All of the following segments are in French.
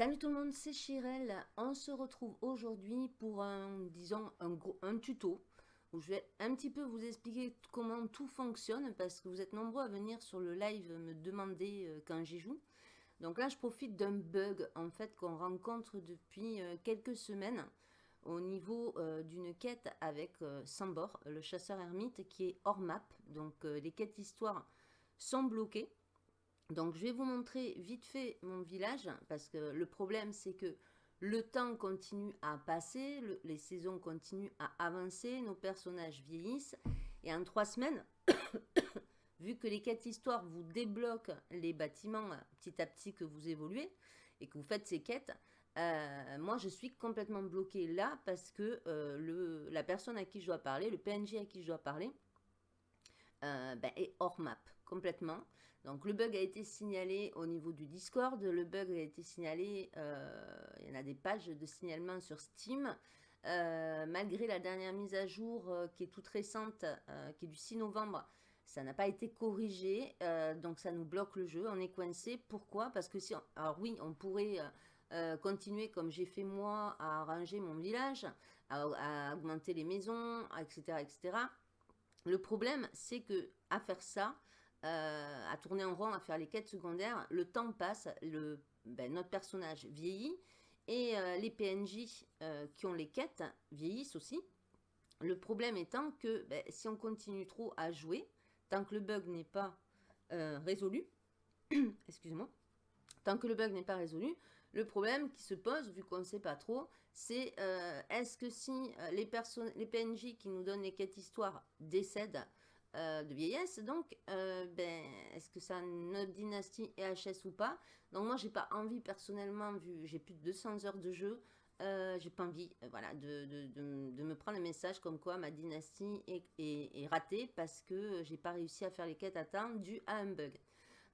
Salut tout le monde, c'est Chirel. On se retrouve aujourd'hui pour un, disons, un, tuto où je vais un petit peu vous expliquer comment tout fonctionne parce que vous êtes nombreux à venir sur le live me demander euh, quand j'y joue. Donc là, je profite d'un bug en fait qu'on rencontre depuis euh, quelques semaines au niveau euh, d'une quête avec Sambor, le chasseur ermite qui est hors map. Donc les quêtes histoire sont bloquées. Donc je vais vous montrer vite fait mon village, parce que le problème c'est que le temps continue à passer, les saisons continuent à avancer, nos personnages vieillissent, et en trois semaines, vu que les quêtes histoires vous débloquent les bâtiments petit à petit que vous évoluez, et que vous faites ces quêtes, euh, moi je suis complètement bloqué là, parce que euh, le, la personne à qui je dois parler, le PNJ à qui je dois parler, euh, ben, est hors map complètement. Donc le bug a été signalé au niveau du Discord, le bug a été signalé, euh, il y en a des pages de signalement sur Steam. Euh, malgré la dernière mise à jour qui est toute récente, qui est du 6 novembre, ça n'a pas été corrigé, donc ça nous bloque le jeu, on est coincé. Pourquoi? Parce que si, alors oui, on pourrait continuer comme j'ai fait moi à arranger mon village, à, à, augmenter les maisons, etc., etc. Le problème, c'est que à faire ça, euh, à tourner en rond, à faire les quêtes secondaires, le temps passe, ben, notre personnage vieillit, et euh, les PNJ euh, qui ont les quêtes vieillissent aussi. Le problème étant que ben, si on continue trop à jouer, tant que le bug n'est pas résolu, excusez-moi, tant que le bug n'est pas résolu, le problème qui se pose, vu qu'on ne sait pas trop, c'est est-ce que si les, les PNJ qui nous donnent les quêtes histoire décèdent, euh, de vieillesse. Donc, euh, ben, est-ce que ça notre dynastie EHS ou pas? Donc, moi, j'ai pas envie personnellement, vu j'ai plus de 200 heures de jeu, euh, j'ai pas envie voilà, de, de, de, me prendre le message comme quoi ma dynastie est, est, ratée parce que j'ai pas réussi à faire les quêtes à temps dû à un bug.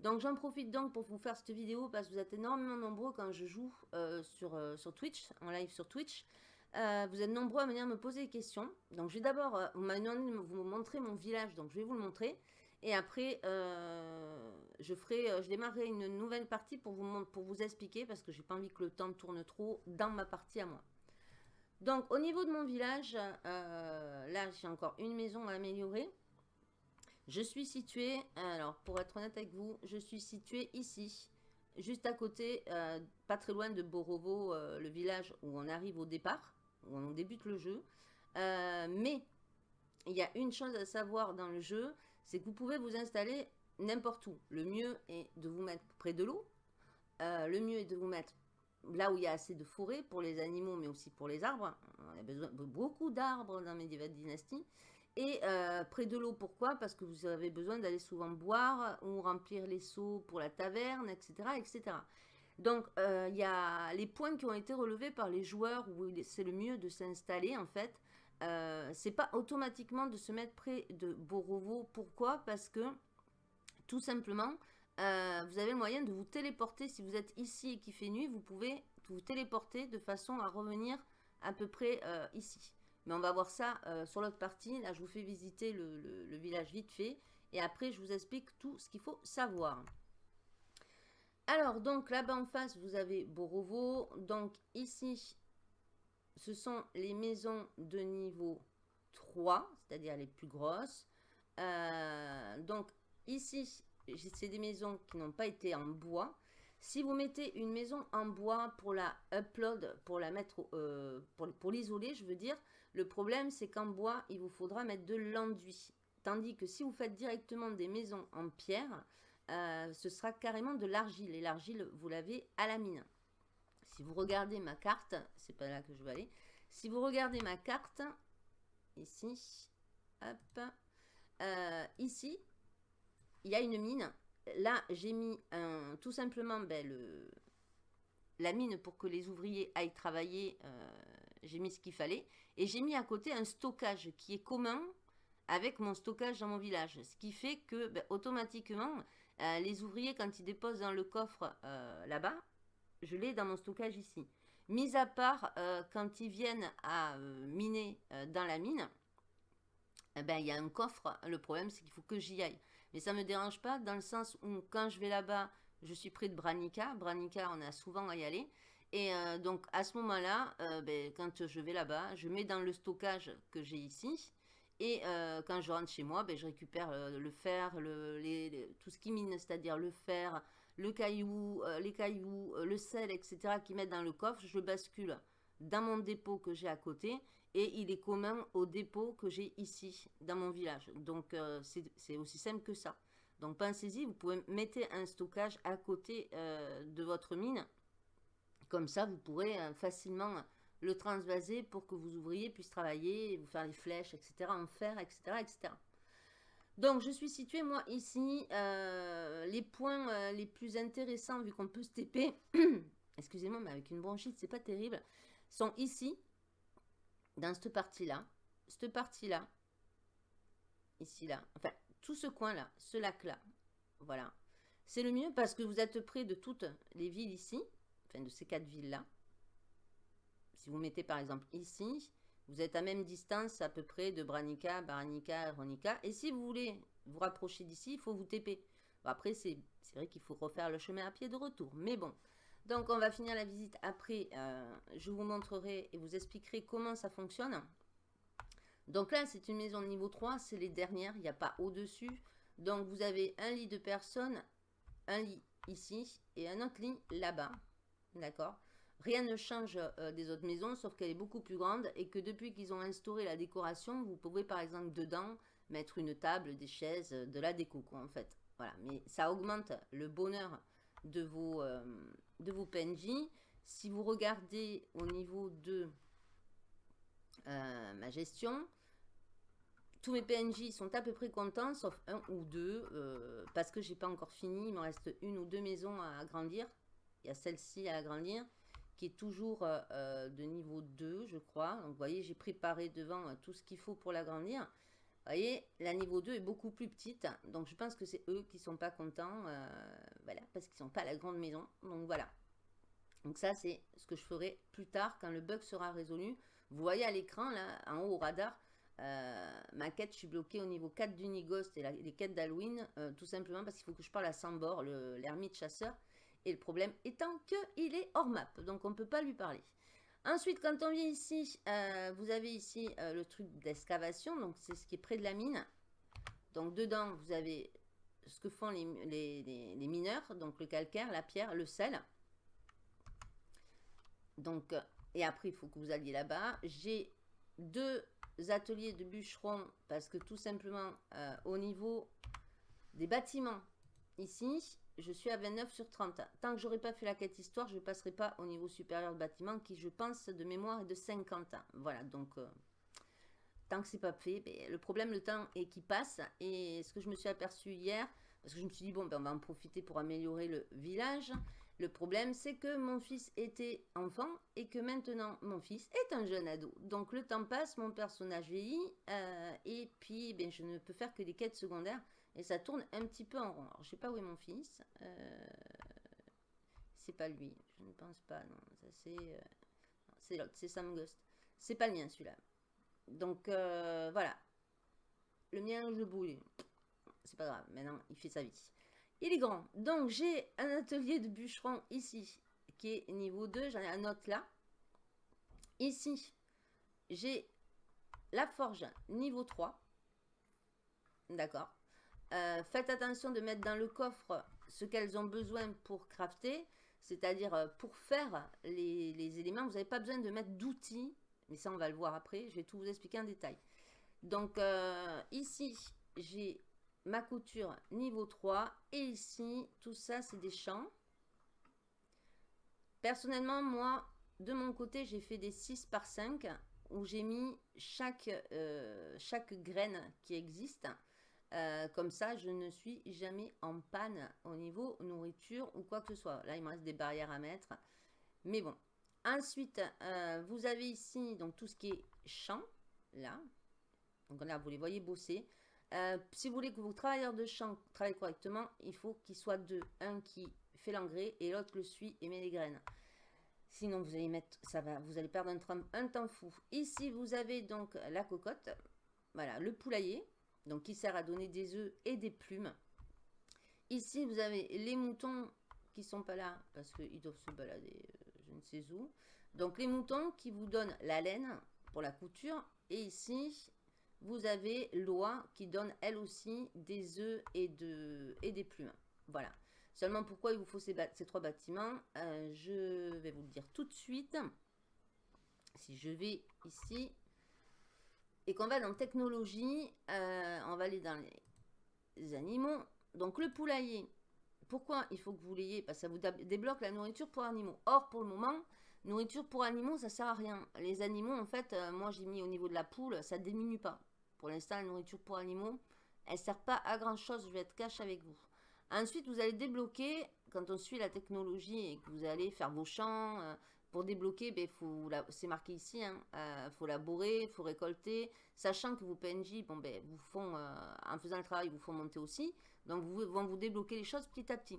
Donc j'en profite donc pour vous faire cette vidéo parce que vous êtes énormément nombreux quand je joue sur, sur Twitch, en live sur Twitch. Euh, vous êtes nombreux à venir me poser des questions. Donc, je vais d'abord euh, vous montrer mon village. Donc, je vais vous le montrer. Et après, euh, je ferai, je démarrerai une nouvelle partie pour vous, pour vous expliquer parce que j'ai pas envie que le temps tourne trop dans ma partie à moi. Donc, au niveau de mon village, là, j'ai encore une maison à améliorer. Je suis située, alors pour être honnête avec vous, je suis située ici, juste à côté, pas très loin de Borovo, le village où on arrive au départ on débute le jeu. Euh, mais il y a une chose à savoir dans le jeu, c'est que vous pouvez vous installer n'importe où. Le mieux est de vous mettre près de l'eau. Euh, le mieux est de vous mettre là où il y a assez de forêt pour les animaux, mais aussi pour les arbres. On a besoin de beaucoup d'arbres dans Medieval Dynasty. Et euh, près de l'eau, pourquoi? Parce que vous avez besoin d'aller souvent boire ou remplir les seaux pour la taverne, etc. etc. Donc, euh, il y a les points qui ont été relevés par les joueurs où c'est le mieux de s'installer, en fait. Euh, c'est pas automatiquement de se mettre près de Borovo. Pourquoi? Parce que, tout simplement, euh, vous avez le moyen de vous téléporter. Si vous êtes ici et qu'il fait nuit, vous pouvez vous téléporter de façon à revenir à peu près euh, ici. Mais on va voir ça sur l'autre partie. Là, je vous fais visiter le village vite fait. Et après, je vous explique tout ce qu'il faut savoir. Alors, donc là-bas en face, vous avez Borovo. Donc ici, ce sont les maisons de niveau 3, c'est-à-dire les plus grosses. Euh, donc ici, c'est des maisons qui n'ont pas été en bois. Si vous mettez une maison en bois pour la upload, pour la mettre, euh, pour, pour l'isoler, je veux dire, le problème c'est qu'en bois, il vous faudra mettre de l'enduit. Tandis que si vous faites directement des maisons en pierre, euh, ce sera carrément de l'argile. Et l'argile, vous l'avez à la mine. Si vous regardez ma carte, c'est pas là que je vais aller. Si vous regardez ma carte, ici, hop, euh, ici, il y a une mine. Là, j'ai mis tout simplement ben, la mine pour que les ouvriers aillent travailler. Euh, j'ai mis ce qu'il fallait. Et j'ai mis à côté un stockage qui est commun avec mon stockage dans mon village. Ce qui fait que ben, automatiquement, euh, les ouvriers, quand ils déposent dans le coffre euh, là-bas, je l'ai dans mon stockage ici. Mis à part euh, quand ils viennent à miner dans la mine, eh ben, il y a un coffre. Le problème, c'est qu'il faut que j'y aille. Mais ça ne me dérange pas dans le sens où quand je vais là-bas, je suis près de Branica. Branica, on a souvent à y aller. Et donc, à ce moment-là, ben, quand je vais là-bas, je mets dans le stockage que j'ai ici. Et euh, quand je rentre chez moi, ben, je récupère le fer, le, tout ce qui mine, c'est-à-dire le fer, le caillou, les cailloux, le sel, etc., qui mettent dans le coffre. Je bascule dans mon dépôt que j'ai à côté. Et il est commun au dépôt que j'ai ici, dans mon village. Donc, c'est aussi simple que ça. Donc, pensez-y, vous pouvez mettre un stockage à côté de votre mine comme ça, vous pourrez euh, facilement le transvaser pour que vos ouvriers puissent travailler, vous faire les flèches, etc., en fer, etc., etc. Donc, je suis située, moi, ici. Euh, les points euh, les plus intéressants, vu qu'on peut se TP, excusez-moi, mais avec une bronchite, c'est pas terrible, sont ici, dans cette partie-là, cette partie-là, ici, là, enfin, tout ce coin-là, ce lac-là, voilà. C'est le mieux parce que vous êtes près de toutes les villes ici, de ces quatre villes-là. Si vous mettez par exemple ici, vous êtes à même distance à peu près de Branica, Baranica, Ronica. Et si vous voulez vous rapprocher d'ici, il faut vous TP. après, c'est vrai qu'il faut refaire le chemin à pied de retour. Mais bon, donc on va finir la visite après. Euh, je vous montrerai et vous expliquerai comment ça fonctionne. Donc là, c'est une maison de niveau 3, c'est les dernières, il n'y a pas au-dessus. Donc vous avez un lit de personnes, un lit ici et un autre lit là-bas. D'accord? Rien ne change euh, des autres maisons, sauf qu'elle est beaucoup plus grande et que depuis qu'ils ont instauré la décoration, vous pouvez par exemple dedans mettre une table, des chaises, euh, de la déco en fait. Voilà, mais ça augmente le bonheur de vos, euh, de vos PNJ. Si vous regardez au niveau de ma gestion, tous mes PNJ sont à peu près contents, sauf un ou deux, parce que j'ai pas encore fini. Il me reste une ou deux maisons à agrandir. Il y a celle-ci à agrandir qui est toujours euh, euh, de niveau 2, je crois. Donc, vous voyez, j'ai préparé devant euh, tout ce qu'il faut pour l'agrandir. Vous voyez, la niveau 2 est beaucoup plus petite. Donc, je pense que c'est eux qui sont pas contents. voilà, parce qu'ils sont pas à la grande maison. Donc, voilà. Donc, ça, c'est ce que je ferai plus tard quand le bug sera résolu. Vous voyez à l'écran, là, en haut au radar, ma quête, je suis bloquée au niveau 4 d'Unigost et les quêtes d'Halloween, tout simplement parce qu'il faut que je parle à Sambor, l'ermite chasseur. Et le problème étant qu'il est hors map, donc on ne peut pas lui parler. Ensuite, quand on vient ici, euh, vous avez ici euh, le truc d'excavation, donc c'est ce qui est près de la mine. Donc dedans, vous avez ce que font les, mineurs, donc le calcaire, la pierre, le sel. Donc, et après, il faut que vous alliez là-bas. J'ai deux ateliers de bûcherons parce que tout simplement, euh, au niveau des bâtiments, ici, je suis à 29 sur 30. Tant que j'aurai pas fait la quête histoire, je ne passerai pas au niveau supérieur de bâtiment qui, je pense, de mémoire est de 50 ans. Voilà, donc euh, tant que c'est pas fait, ben, le problème, le temps est qui passe. Et ce que je me suis aperçu hier, parce que je me suis dit, bon, ben, on va en profiter pour améliorer le village. Le problème, c'est que mon fils était enfant et que maintenant, mon fils est un jeune ado. Donc, le temps passe, mon personnage vieillit euh, et puis, ben, je ne peux faire que des quêtes secondaires. Et ça tourne un petit peu en rond. Alors, je sais pas où est mon fils. Euh, c'est pas lui. Je ne pense pas. Non, ça c'est... Euh, c'est l'autre. C'est Sam Ghost. C'est pas le mien, celui-là. Donc, euh, voilà. Le mien, je bouille. C'est pas grave. Maintenant, il fait sa vie. Il est grand. Donc, j'ai un atelier de bûcheron ici, qui est niveau 2. J'en ai un autre là. Ici, j'ai la forge niveau 3. D'accord. Euh, faites attention de mettre dans le coffre ce qu'elles ont besoin pour crafter, c'est-à-dire euh, pour faire les, éléments. Vous n'avez pas besoin de mettre d'outils, mais ça on va le voir après, je vais tout vous expliquer en détail. Donc euh, ici, j'ai ma couture niveau 3 et ici, tout ça c'est des champs. Personnellement, moi, de mon côté, j'ai fait des 6 par 5 où j'ai mis chaque, chaque graine qui existe. Euh, comme ça, je ne suis jamais en panne au niveau nourriture ou quoi que ce soit. Là, il me reste des barrières à mettre. Mais bon. Ensuite, euh, vous avez ici donc tout ce qui est champ. Là. Donc là, vous les voyez bosser. Euh, si vous voulez que vos travailleurs de champ travaillent correctement, il faut qu'ils soient deux. Un qui fait l'engrais et l'autre le suit et met les graines. Sinon, vous allez mettre, ça va, vous allez perdre un, un temps fou. Ici, vous avez donc la cocotte. Voilà, le poulailler donc qui sert à donner des œufs et des plumes. Ici, vous avez les moutons qui sont pas là parce qu'ils doivent se balader, euh, je ne sais où. Donc les moutons qui vous donnent la laine pour la couture. Et ici, vous avez l'oie qui donne elle aussi des œufs et, de, et des plumes. Voilà. Seulement pourquoi il vous faut ces, trois bâtiments, euh, je vais vous le dire tout de suite. Si je vais ici et qu'on va dans technologie, euh, on va aller dans les animaux. Donc le poulailler, pourquoi il faut que vous l'ayez? Parce que ça vous débloque la nourriture pour animaux. Or, pour le moment, nourriture pour animaux, ça sert à rien. Les animaux, en fait, euh, moi j'ai mis au niveau de la poule, ça diminue pas. Pour l'instant, la nourriture pour animaux, elle ne sert pas à grand chose, je vais être cash avec vous. Ensuite, vous allez débloquer, quand on suit la technologie et que vous allez faire vos champs, euh, pour débloquer, ben, c'est marqué ici, il hein, euh, faut laborer, il faut récolter, sachant que vos PNJ, bon, ben, vous font, en faisant le travail, vous font monter aussi. Donc, vous vont vous débloquer les choses petit à petit.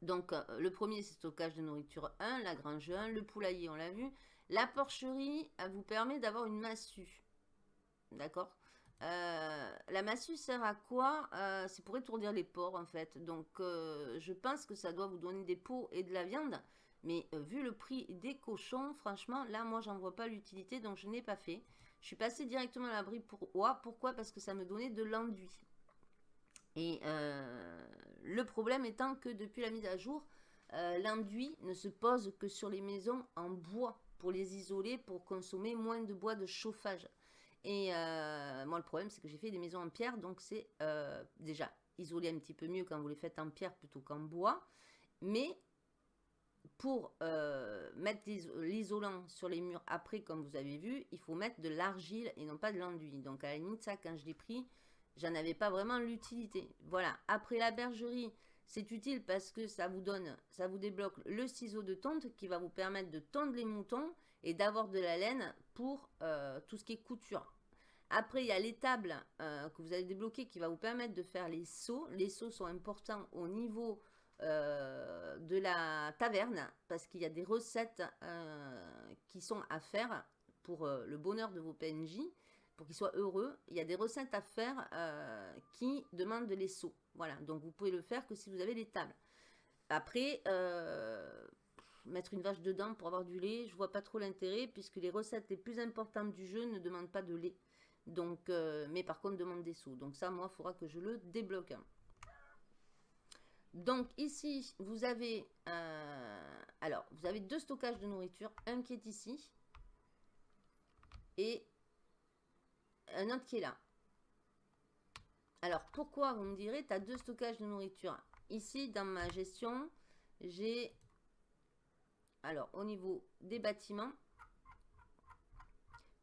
Donc, euh, le premier, c'est stockage de nourriture 1, la grange 1, le poulailler, on l'a vu. La porcherie, elle vous permet d'avoir une massue. D'accord? Euh, La massue sert à quoi? Euh, C'est pour étourdir les porcs, en fait. Donc, je pense que ça doit vous donner des peaux et de la viande. Mais vu le prix des cochons, franchement, là, moi, j'en vois pas l'utilité, donc je n'ai pas fait. Je suis passé directement à l'abri pour oie. Pourquoi? Parce que ça me donnait de l'enduit. Et euh, le problème étant que depuis la mise à jour, euh, l'enduit ne se pose que sur les maisons en bois pour les isoler, pour consommer moins de bois de chauffage. Et euh, moi, le problème, c'est que j'ai fait des maisons en pierre, donc c'est déjà isolé un petit peu mieux quand vous les faites en pierre plutôt qu'en bois. Mais pour mettre l'isolant sur les murs après, comme vous avez vu, il faut mettre de l'argile et non pas de l'enduit. Donc à la limite, ça, quand je l'ai pris, j'en avais pas vraiment l'utilité. Voilà, après la bergerie, c'est utile parce que ça vous donne, ça vous débloque le ciseau de tonte qui va vous permettre de tondre les moutons et d'avoir de la laine pour euh, tout ce qui est couture. Après, il y a l'étable euh, que vous allez débloquer qui va vous permettre de faire les seaux. Les seaux sont importants au niveau euh, de la taverne parce qu'il y a des recettes qui sont à faire pour le bonheur de vos PNJ pour qu'ils soient heureux, il y a des recettes à faire euh, qui demandent de les seaux. Voilà, donc vous pouvez le faire que si vous avez les tables. Après, euh, mettre une vache dedans pour avoir du lait, je vois pas trop l'intérêt puisque les recettes les plus importantes du jeu ne demandent pas de lait. Donc, euh, mais par contre demandent des seaux. Donc ça, moi, il faudra que je le débloque. Donc ici, vous avez, alors, vous avez deux stockages de nourriture. Un qui est ici et un autre qui est là. Alors, pourquoi, vous me direz, tu as deux stockages de nourriture? Ici, dans ma gestion, j'ai... Alors, au niveau des bâtiments,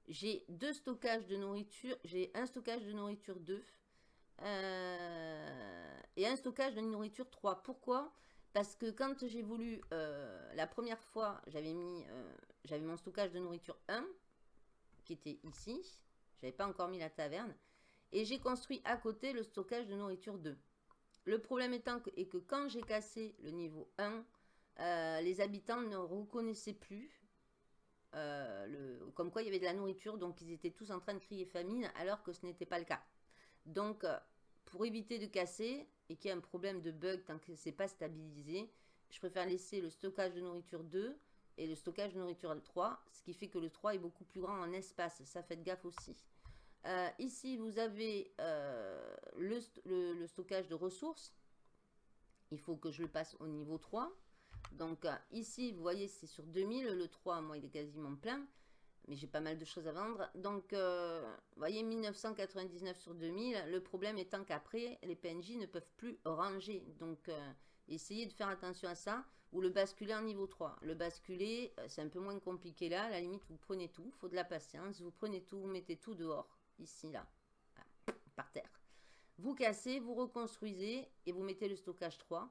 j'ai deux stockages de nourriture. J'ai un stockage de nourriture 2 euh, et un stockage de nourriture 3. Pourquoi? Parce que quand j'ai voulu, euh, la première fois, j'avais mis, euh, j'avais mon stockage de nourriture 1, qui était ici. J'avais pas encore mis la taverne. Et j'ai construit à côté le stockage de nourriture 2. Le problème étant que, que quand j'ai cassé le niveau 1, euh, les habitants ne reconnaissaient plus le, comme quoi il y avait de la nourriture, donc ils étaient tous en train de crier famine, alors que ce n'était pas le cas. Donc, pour éviter de casser et qu'il y ait un problème de bug tant que c'est pas stabilisé, je préfère laisser le stockage de nourriture 2 et le stockage de nourriture 3, ce qui fait que le 3 est beaucoup plus grand en espace. Ça, faites gaffe aussi. Euh, ici, vous avez euh, le, stockage de ressources. Il faut que je le passe au niveau 3. Donc euh, ici, vous voyez, c'est sur 2000. Le 3, moi, il est quasiment plein. Mais j'ai pas mal de choses à vendre. Donc, vous voyez, 1999 sur 2000. Le problème étant qu'après, les PNJ ne peuvent plus ranger. Donc, essayez de faire attention à ça. Ou le basculer en niveau 3. Le basculer, c'est un peu moins compliqué là. À la limite, vous prenez tout. Il faut de la patience. Vous prenez tout, vous mettez tout dehors ici, là, par terre. Vous cassez, vous reconstruisez et vous mettez le stockage 3.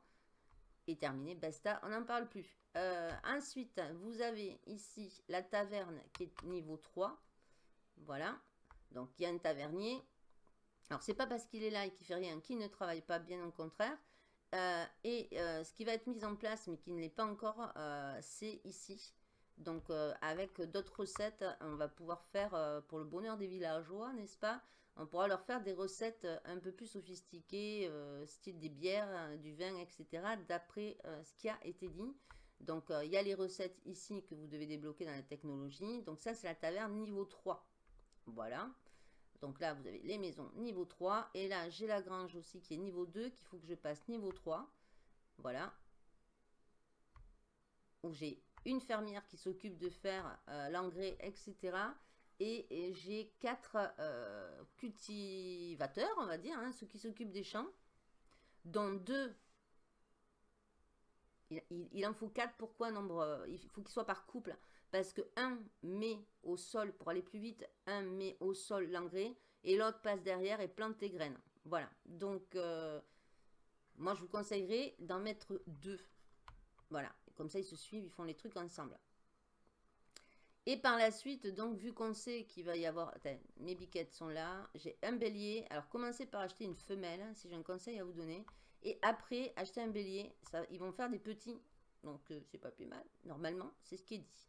Terminé, basta, on n'en parle plus. Euh, ensuite, vous avez ici la taverne qui est niveau 3. Voilà. Donc, il y a un tavernier. Alors, c'est pas parce qu'il est là et qu'il fait rien qu'il ne travaille pas, bien au contraire. Euh, et euh, ce qui va être mis en place, mais qui ne l'est pas encore, c'est ici. Donc, avec d'autres recettes, on va pouvoir faire, pour le bonheur des villageois, n'est-ce pas? On pourra leur faire des recettes un peu plus sophistiquées, euh, style des bières, du vin, etc., d'après ce qui a été dit. Donc, euh, il y a les recettes ici que vous devez débloquer dans la technologie. Donc, ça, c'est la taverne niveau 3. Voilà. Donc là, vous avez les maisons niveau 3. Et là, j'ai la grange aussi qui est niveau 2, qu'il faut que je passe niveau 3. Voilà. Où j'ai une fermière qui s'occupe de faire euh, l'engrais, etc. Et, j'ai quatre euh, cultivateurs, on va dire, hein, ceux qui s'occupent des champs, dont deux il, en faut quatre. Pourquoi nombre Il faut qu'ils soient par couple? Parce que un met au sol, pour aller plus vite, un met au sol l'engrais et l'autre passe derrière et plante tes graines. Voilà. Donc, euh, moi, je vous conseillerais d'en mettre deux. Voilà. Comme ça, ils se suivent, ils font les trucs ensemble. Et par la suite, donc, vu qu'on sait qu'il va y avoir... mes biquettes sont là. J'ai un bélier. Alors, commencez par acheter une femelle, si j'ai un conseil à vous donner. Et après, acheter un bélier, ça, ils vont faire des petits. Donc, euh, c'est pas plus mal. Normalement, c'est ce qui est dit.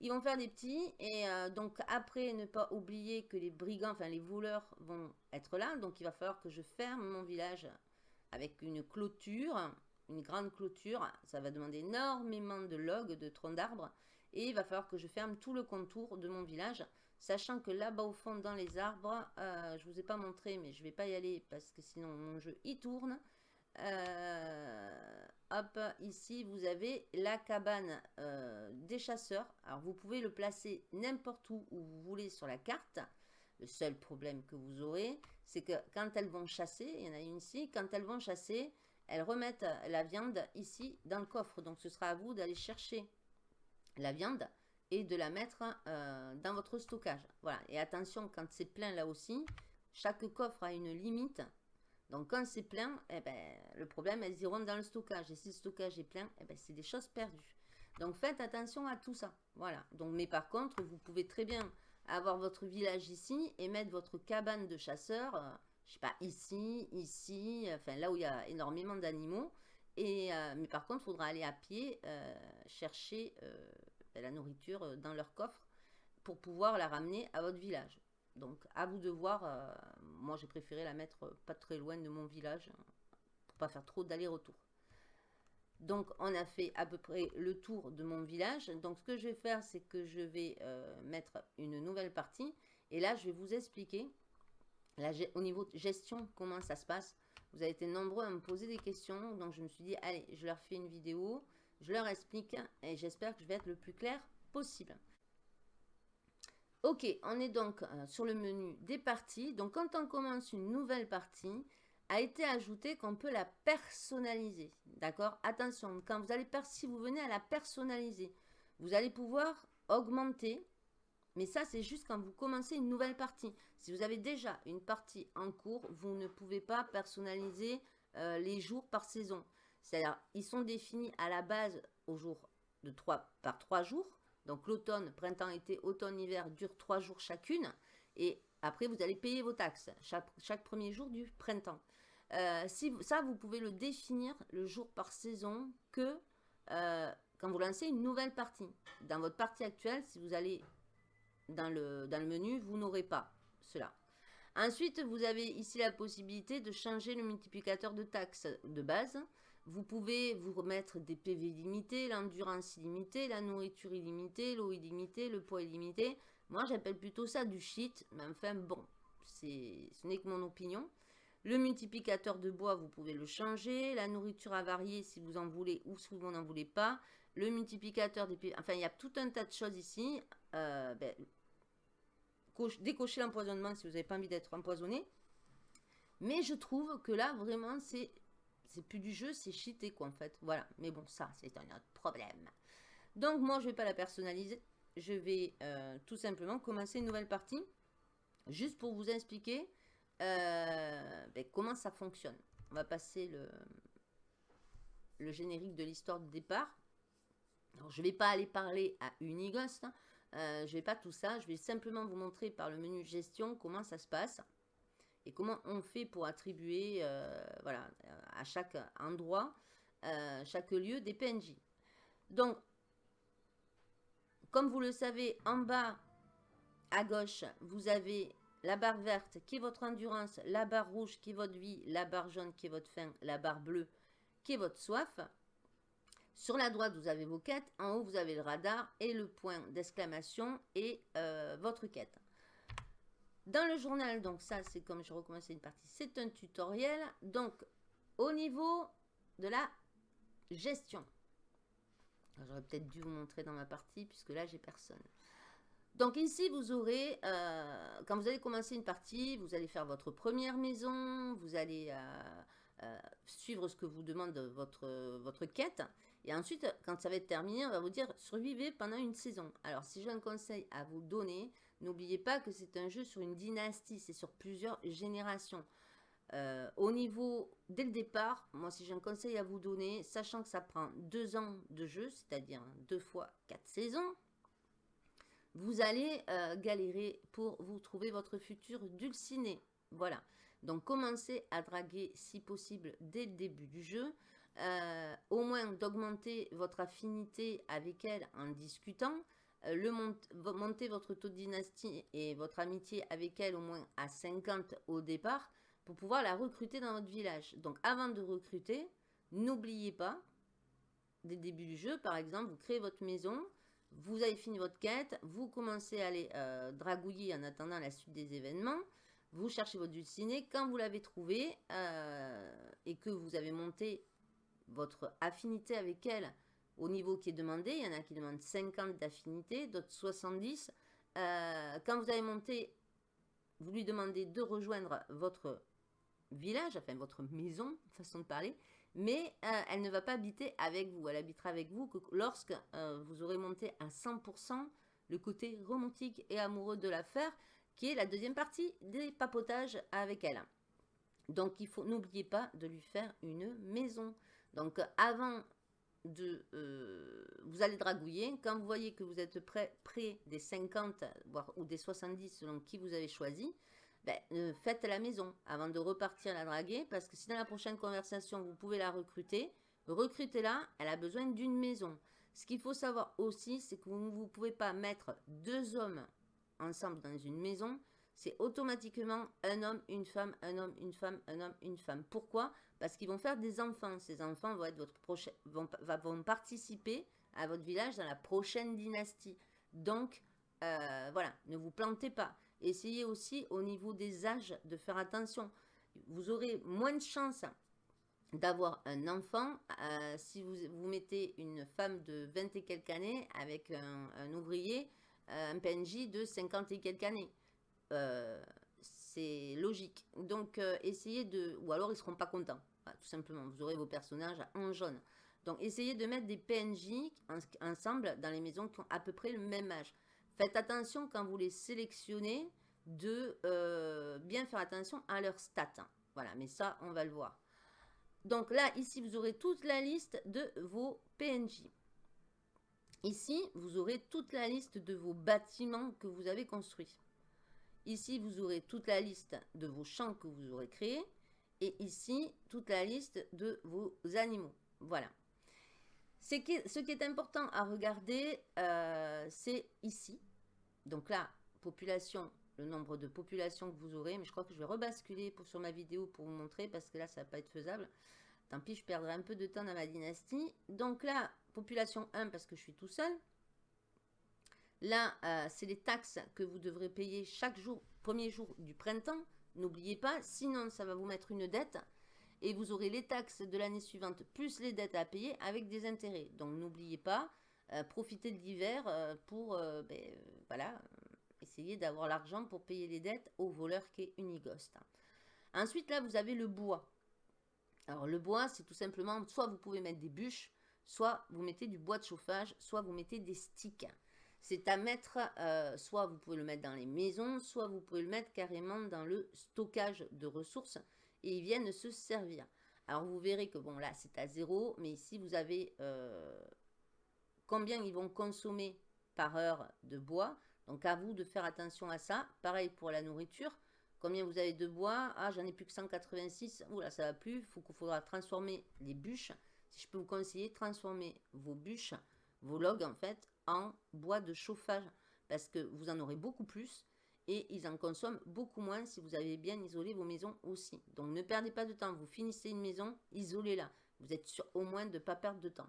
Ils vont faire des petits. Et euh, donc, après, ne pas oublier que les brigands, enfin les voleurs vont être là. Donc, il va falloir que je ferme mon village avec une clôture. Une grande clôture. Ça va demander énormément de logs, de troncs d'arbres. Et il va falloir que je ferme tout le contour de mon village. Sachant que là-bas au fond, dans les arbres, euh, je ne vous ai pas montré, mais je ne vais pas y aller parce que sinon mon jeu y tourne. Euh, hop, ici, vous avez la cabane euh, des chasseurs. Alors, vous pouvez le placer n'importe où où vous voulez sur la carte. Le seul problème que vous aurez, c'est que quand elles vont chasser, il y en a une ici, quand elles vont chasser, elles remettent la viande ici dans le coffre. Donc, ce sera à vous d'aller chercher la viande et de la mettre euh, dans votre stockage. Voilà. Et attention, quand c'est plein là aussi, chaque coffre a une limite donc quand c'est plein, eh ben, le problème, elles iront dans le stockage. Et si le stockage est plein, eh ben, c'est des choses perdues. Donc faites attention à tout ça. Voilà. Mais par contre, vous pouvez très bien avoir votre village ici et mettre votre cabane de chasseurs, je euh, je sais pas, ici, ici, enfin là où il y a énormément d'animaux. Euh, mais par contre, il faudra aller à pied euh, chercher la nourriture dans leur coffre pour pouvoir la ramener à votre village. Donc, à vous de voir. Euh, moi, j'ai préféré la mettre pas très loin de mon village pour pas faire trop d'aller-retour. Donc, on a fait à peu près le tour de mon village. Donc, ce que je vais faire, c'est que je vais euh, mettre une nouvelle partie. Et là, je vais vous expliquer au niveau de gestion comment ça se passe. Vous avez été nombreux à me poser des questions. Donc, je me suis dit, allez, je leur fais une vidéo. Je leur explique et j'espère que je vais être le plus clair possible. Ok, on est donc euh, sur le menu des parties. Donc quand on commence une nouvelle partie, a été ajouté qu'on peut la personnaliser. D'accord? Attention, quand vous allez si vous venez à la personnaliser, vous allez pouvoir augmenter. Mais ça, c'est juste quand vous commencez une nouvelle partie. Si vous avez déjà une partie en cours, vous ne pouvez pas personnaliser euh, les jours par saison. C'est-à-dire, ils sont définis à la base au jour de 3 par 3 jours. Donc l'automne, printemps, été, automne, hiver dure trois jours chacune. Et après, vous allez payer vos taxes chaque, premier jour du printemps. Euh, si, ça, vous pouvez le définir le jour par saison que euh, quand vous lancez une nouvelle partie. Dans votre partie actuelle, si vous allez dans le, dans le menu, vous n'aurez pas cela. Ensuite, vous avez ici la possibilité de changer le multiplicateur de taxes de base. Vous pouvez vous remettre des PV illimités, l'endurance illimitée, la nourriture illimitée, l'eau illimitée, le poids illimité. Moi, j'appelle plutôt ça du shit, mais enfin, bon, ce n'est que mon opinion. Le multiplicateur de bois, vous pouvez le changer. La nourriture à varier si vous en voulez ou si vous n'en voulez pas. Le multiplicateur des PV... Enfin, il y a tout un tas de choses ici. Euh, ben, décocher l'empoisonnement si vous n'avez pas envie d'être empoisonné. Mais je trouve que là, vraiment, c'est c'est plus du jeu, c'est cheaté quoi en fait. Voilà, mais bon, ça, c'est un autre problème. Donc moi, je vais pas la personnaliser. Je vais euh, tout simplement commencer une nouvelle partie. Juste pour vous expliquer euh, ben, comment ça fonctionne. On va passer le, générique de l'histoire de départ. Je ne vais pas aller parler à Unighost. Hein. Euh, je ne vais pas tout ça. Je vais simplement vous montrer par le menu gestion comment ça se passe comment on fait pour attribuer euh, voilà, à chaque endroit, euh, chaque lieu des PNJ. Donc, comme vous le savez, en bas à gauche, vous avez la barre verte qui est votre endurance, la barre rouge qui est votre vie, la barre jaune qui est votre faim, la barre bleue qui est votre soif. Sur la droite, vous avez vos quêtes. En haut, vous avez le radar et le point d'exclamation et euh, votre quête. Dans le journal, donc ça, c'est comme je recommençais une partie, c'est un tutoriel. Donc, au niveau de la gestion. J'aurais peut-être dû vous montrer dans ma partie, puisque là, j'ai personne. Donc ici, vous aurez, euh, quand vous allez commencer une partie, vous allez faire votre première maison, vous allez euh, euh, suivre ce que vous demande votre, votre quête. Et ensuite, quand ça va être terminé, on va vous dire survivez pendant une saison. Alors, si j'ai un conseil à vous donner, n'oubliez pas que c'est un jeu sur une dynastie, c'est sur plusieurs générations. au niveau, dès le départ, moi si j'ai un conseil à vous donner, sachant que ça prend deux ans de jeu, c'est-à-dire deux fois quatre saisons, vous allez euh, galérer pour vous trouver votre futur dulciné. Voilà. Donc, commencez à draguer si possible dès le début du jeu. Euh, au moins d'augmenter votre affinité avec elle en discutant. Euh, le monter votre taux de dynastie et votre amitié avec elle au moins à 50 au départ pour pouvoir la recruter dans votre village. Donc, avant de recruter, n'oubliez pas, dès le début du jeu, par exemple, vous créez votre maison, vous avez fini votre quête, vous commencez à aller euh, dragouiller en attendant la suite des événements, vous cherchez votre dulciné, quand vous l'avez trouvé euh, et que vous avez monté votre affinité avec elle au niveau qui est demandé, il y en a qui demandent 50 d'affinité, d'autres 70, euh, quand vous avez monté, vous lui demandez de rejoindre votre village, enfin votre maison, façon de parler, mais euh, elle ne va pas habiter avec vous. Elle habitera avec vous que lorsque euh, vous aurez monté à 100% le côté romantique et amoureux de l'affaire, qui est la deuxième partie des papotages avec elle. Donc, il faut n'oubliez pas de lui faire une maison. Donc, avant Euh, vous allez dragouiller. Quand vous voyez que vous êtes près, près des 50 voire, ou des 70 selon qui vous avez choisi, ben, euh, faites la maison avant de repartir la draguer. Parce que si dans la prochaine conversation, vous pouvez la recruter, recrutez-la, elle a besoin d'une maison. Ce qu'il faut savoir aussi, c'est que vous ne pouvez pas mettre deux hommes ensemble dans une maison. C'est automatiquement un homme, une femme, un homme, une femme, un homme, une femme. Pourquoi? Parce qu'ils vont faire des enfants. Ces enfants vont, être votre vont, participer à votre village dans la prochaine dynastie. Donc, euh, voilà, ne vous plantez pas. Essayez aussi au niveau des âges de faire attention. Vous aurez moins de chances d'avoir un enfant euh, si vous, vous mettez une femme de 20 et quelques années avec un, ouvrier, euh, un PNJ de 50 et quelques années. Euh, c'est logique. Donc, essayez de... Ou alors, ils seront pas contents, tout simplement. Vous aurez vos personnages en jaune. Donc, essayez de mettre des PNJ ensemble dans les maisons qui ont à peu près le même âge. Faites attention quand vous les sélectionnez de euh, bien faire attention à leurs stats. Voilà, mais ça, on va le voir. Donc là, ici, vous aurez toute la liste de vos PNJ. Ici, vous aurez toute la liste de vos bâtiments que vous avez construits. Ici, vous aurez toute la liste de vos champs que vous aurez créés. Et ici, toute la liste de vos animaux. Voilà. Ce qui, est, important à regarder, euh, c'est ici. Donc là, population, le nombre de populations que vous aurez. Mais je crois que je vais rebasculer sur ma vidéo pour vous montrer parce que là, ça va pas être faisable. Tant pis, je perdrai un peu de temps dans ma dynastie. Donc là, population 1 parce que je suis tout seul. Là, euh, c'est les taxes que vous devrez payer chaque jour, premier jour du printemps. N'oubliez pas, sinon ça va vous mettre une dette. Et vous aurez les taxes de l'année suivante plus les dettes à payer avec des intérêts. Donc n'oubliez pas, euh, profiter de l'hiver euh, pour ben, voilà, essayer d'avoir l'argent pour payer les dettes au voleur qui est Unighost. Ensuite, là, vous avez le bois. Alors, le bois, c'est tout simplement, soit vous pouvez mettre des bûches, soit vous mettez du bois de chauffage, soit vous mettez des sticks. C'est à mettre, soit vous pouvez le mettre dans les maisons, soit vous pouvez le mettre carrément dans le stockage de ressources et ils viennent se servir. Alors, vous verrez que, bon, là, c'est à zéro, mais ici, vous avez combien ils vont consommer par heure de bois. Donc à vous de faire attention à ça. Pareil pour la nourriture. Combien vous avez de bois? Ah, j'en ai plus que 186. Oula, ça va plus. Il faudra transformer les bûches. Si je peux vous conseiller, transformer vos bûches, vos logs en fait, en bois de chauffage. Parce que vous en aurez beaucoup plus. Et ils en consomment beaucoup moins si vous avez bien isolé vos maisons aussi. Donc ne perdez pas de temps. Vous finissez une maison, isolez-la. Vous êtes sûr au moins de ne pas perdre de temps.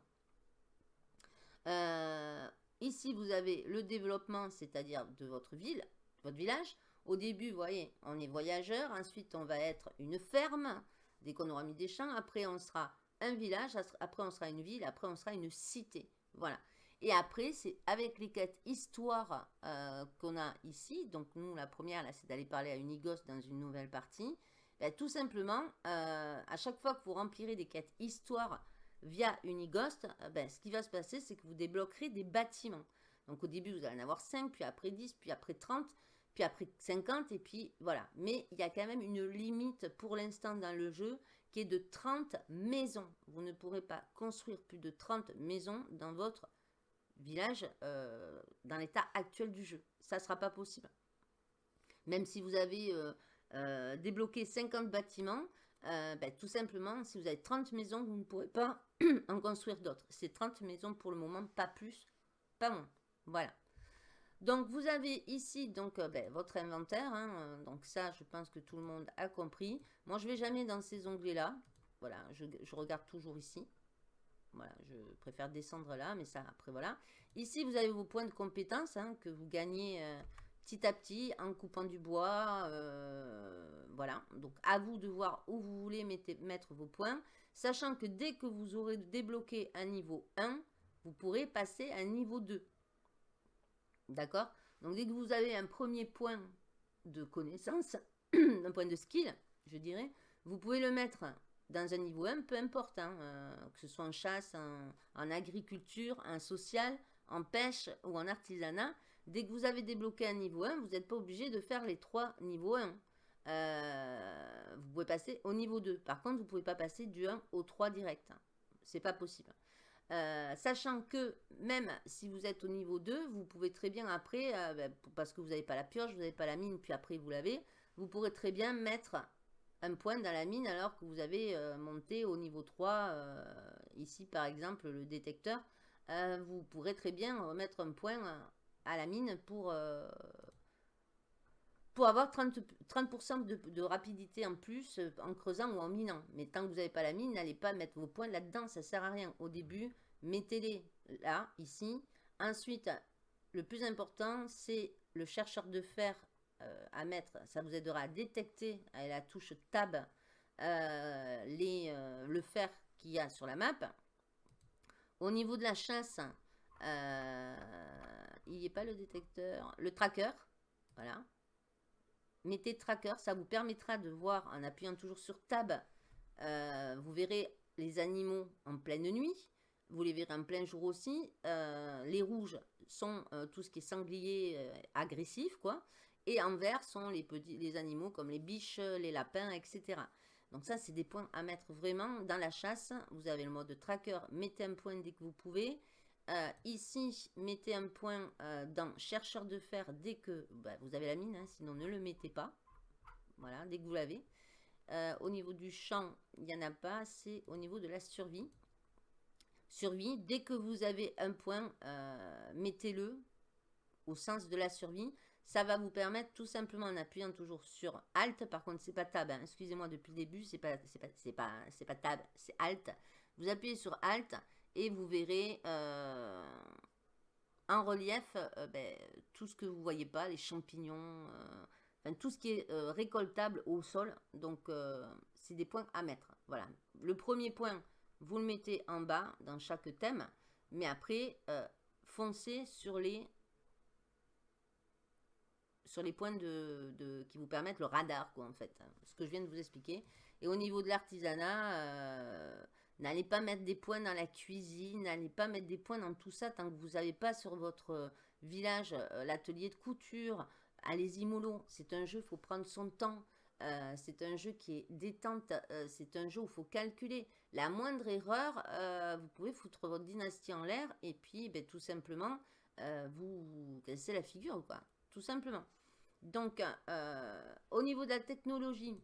ici, vous avez le développement, c'est-à-dire de votre ville, votre village. Au début, voyez, on est voyageur. Ensuite, on va être une ferme. Dès qu'on aura mis des champs, après, on sera un village. Après, on sera une ville. Après, on sera une cité. Voilà. Et après, c'est avec les quêtes histoire euh, qu'on a ici. Donc, nous, la première, là, c'est d'aller parler à Unigos dans une nouvelle partie. Ben, tout simplement, euh, à chaque fois que vous remplirez des quêtes histoire via Unighost, euh, ben, ce qui va se passer, c'est que vous débloquerez des bâtiments. Donc, au début, vous allez en avoir 5, puis après 10, puis après 30, puis après 50, et puis voilà. Mais il y a quand même une limite pour l'instant dans le jeu qui est de 30 maisons. Vous ne pourrez pas construire plus de 30 maisons dans votre village euh, dans l'état actuel du jeu. Ça ne sera pas possible. Même si vous avez euh, euh, débloqué 50 bâtiments, ben, tout simplement, si vous avez 30 maisons, vous ne pourrez pas en construire d'autres. C'est 30 maisons pour le moment, pas plus, pas moins. Voilà. Donc, vous avez ici donc ben, votre inventaire. Hein, donc ça, je pense que tout le monde a compris. Moi, je ne vais jamais dans ces onglets-là. Voilà, je regarde toujours ici. Voilà, je préfère descendre là, mais ça, après, voilà. Ici, vous avez vos points de compétence hein, que vous gagnez euh, petit à petit en coupant du bois. Euh, voilà, donc à vous de voir où vous voulez mettre vos points. Sachant que dès que vous aurez débloqué un niveau 1, vous pourrez passer à un niveau 2. D'accord? Donc, dès que vous avez un premier point de connaissance, un point de skill, je dirais, vous pouvez le mettre dans un niveau 1, peu importe, hein, euh, que ce soit en chasse, en, agriculture, en social, en pêche ou en artisanat, dès que vous avez débloqué un niveau 1, vous n'êtes pas obligé de faire les trois niveaux 1. Euh, vous pouvez passer au niveau 2. Par contre, vous ne pouvez pas passer du 1 au 3 direct. C'est pas possible. Euh, sachant que même si vous êtes au niveau 2, vous pouvez très bien après, ben, parce que vous n'avez pas la pioche, vous n'avez pas la mine, puis après vous l'avez, vous pourrez très bien mettre un point dans la mine alors que vous avez euh, monté au niveau 3, euh, ici par exemple le détecteur, euh, vous pourrez très bien remettre un point à la mine pour, pour avoir 30%, 30 de, rapidité en plus en creusant ou en minant. Mais tant que vous n'avez pas la mine, n'allez pas mettre vos points là-dedans, ça sert à rien. Au début, mettez-les là, ici. Ensuite, le plus important, c'est le chercheur de fer à mettre, ça vous aidera à détecter avec la touche Tab euh, les, euh, le fer qu'il y a sur la map. Au niveau de la chasse, il n'y a pas le détecteur, le tracker, voilà. Mettez tracker, ça vous permettra de voir en appuyant toujours sur Tab, vous verrez les animaux en pleine nuit, vous les verrez en plein jour aussi. les rouges sont tout ce qui est sanglier agressif, quoi. Et en vert sont les, animaux comme les biches, les lapins, etc. Donc ça, c'est des points à mettre vraiment dans la chasse. Vous avez le mode tracker, mettez un point dès que vous pouvez. Euh, ici, mettez un point euh, dans chercheur de fer dès que bah, vous avez la mine, hein, sinon ne le mettez pas. Voilà, dès que vous l'avez. Euh, au niveau du champ, il n'y en a pas, c'est au niveau de la survie. Survie, dès que vous avez un point, mettez-le au sens de la survie. Ça va vous permettre tout simplement en appuyant toujours sur Alt. Par contre, c'est pas Tab. Hein. Excusez-moi depuis le début, c'est pas, pas, pas, pas Tab, c'est Alt. Vous appuyez sur Alt et vous verrez euh, en relief euh, ben, tout ce que vous voyez pas, les champignons, euh, tout ce qui est récoltable au sol. Donc, c'est des points à mettre. Voilà. Le premier point, vous le mettez en bas dans chaque thème, mais après, foncez sur les sur les points de, qui vous permettent le radar, quoi, en fait. Ce que je viens de vous expliquer. Et au niveau de l'artisanat, euh, n'allez pas mettre des points dans la cuisine, n'allez pas mettre des points dans tout ça tant que vous n'avez pas sur votre village euh, l'atelier de couture. Allez-y mollo, c'est un jeu, il faut prendre son temps. Euh, c'est un jeu qui est détente, c'est un jeu où il faut calculer. La moindre erreur, vous pouvez foutre votre dynastie en l'air et puis ben, tout simplement, vous, vous cassez la figure, quoi. Tout simplement. Donc, euh, au niveau de la technologie,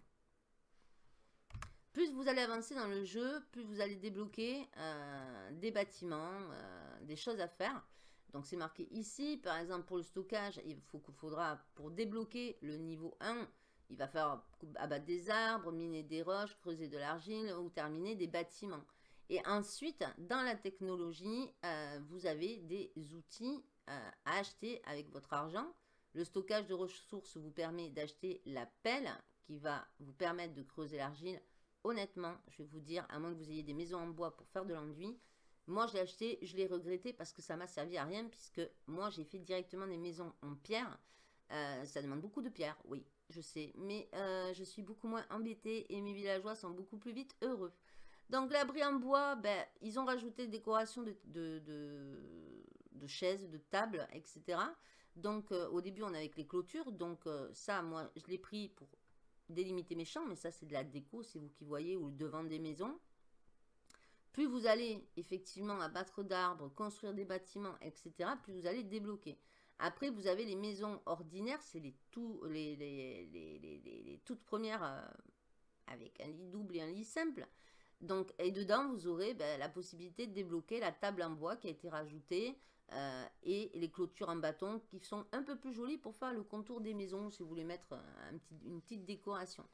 plus vous allez avancer dans le jeu, plus vous allez débloquer euh, des bâtiments, euh, des choses à faire. Donc, c'est marqué ici, par exemple, pour le stockage, il faut faudra, pour débloquer le niveau 1, il va falloir abattre des arbres, miner des roches, creuser de l'argile ou terminer des bâtiments. Et ensuite, dans la technologie, vous avez des outils à acheter avec votre argent. Le stockage de ressources vous permet d'acheter la pelle qui va vous permettre de creuser l'argile. Honnêtement, je vais vous dire, à moins que vous ayez des maisons en bois pour faire de l'enduit, moi je l'ai acheté, je l'ai regretté parce que ça m'a servi à rien puisque moi j'ai fait directement des maisons en pierre. Euh, ça demande beaucoup de pierre, oui, je sais, mais je suis beaucoup moins embêtée et mes villageois sont beaucoup plus vite heureux. Donc l'abri en bois, ben, ils ont rajouté des décorations de, chaises, de tables, etc. Donc euh, au début on avait avec les clôtures, donc euh, ça moi je l'ai pris pour délimiter mes champs, mais ça c'est de la déco, c'est vous qui voyez, ou le devant des maisons. Plus vous allez effectivement abattre d'arbres, construire des bâtiments, etc., plus vous allez débloquer. Après, vous avez les maisons ordinaires, c'est les, les, les, toutes premières euh, avec un lit double et un lit simple. Donc, et dedans, vous aurez ben, la possibilité de débloquer la table en bois qui a été rajoutée euh, et les clôtures en bâton qui sont un peu plus jolies pour faire le contour des maisons si vous voulez mettre une petite décoration.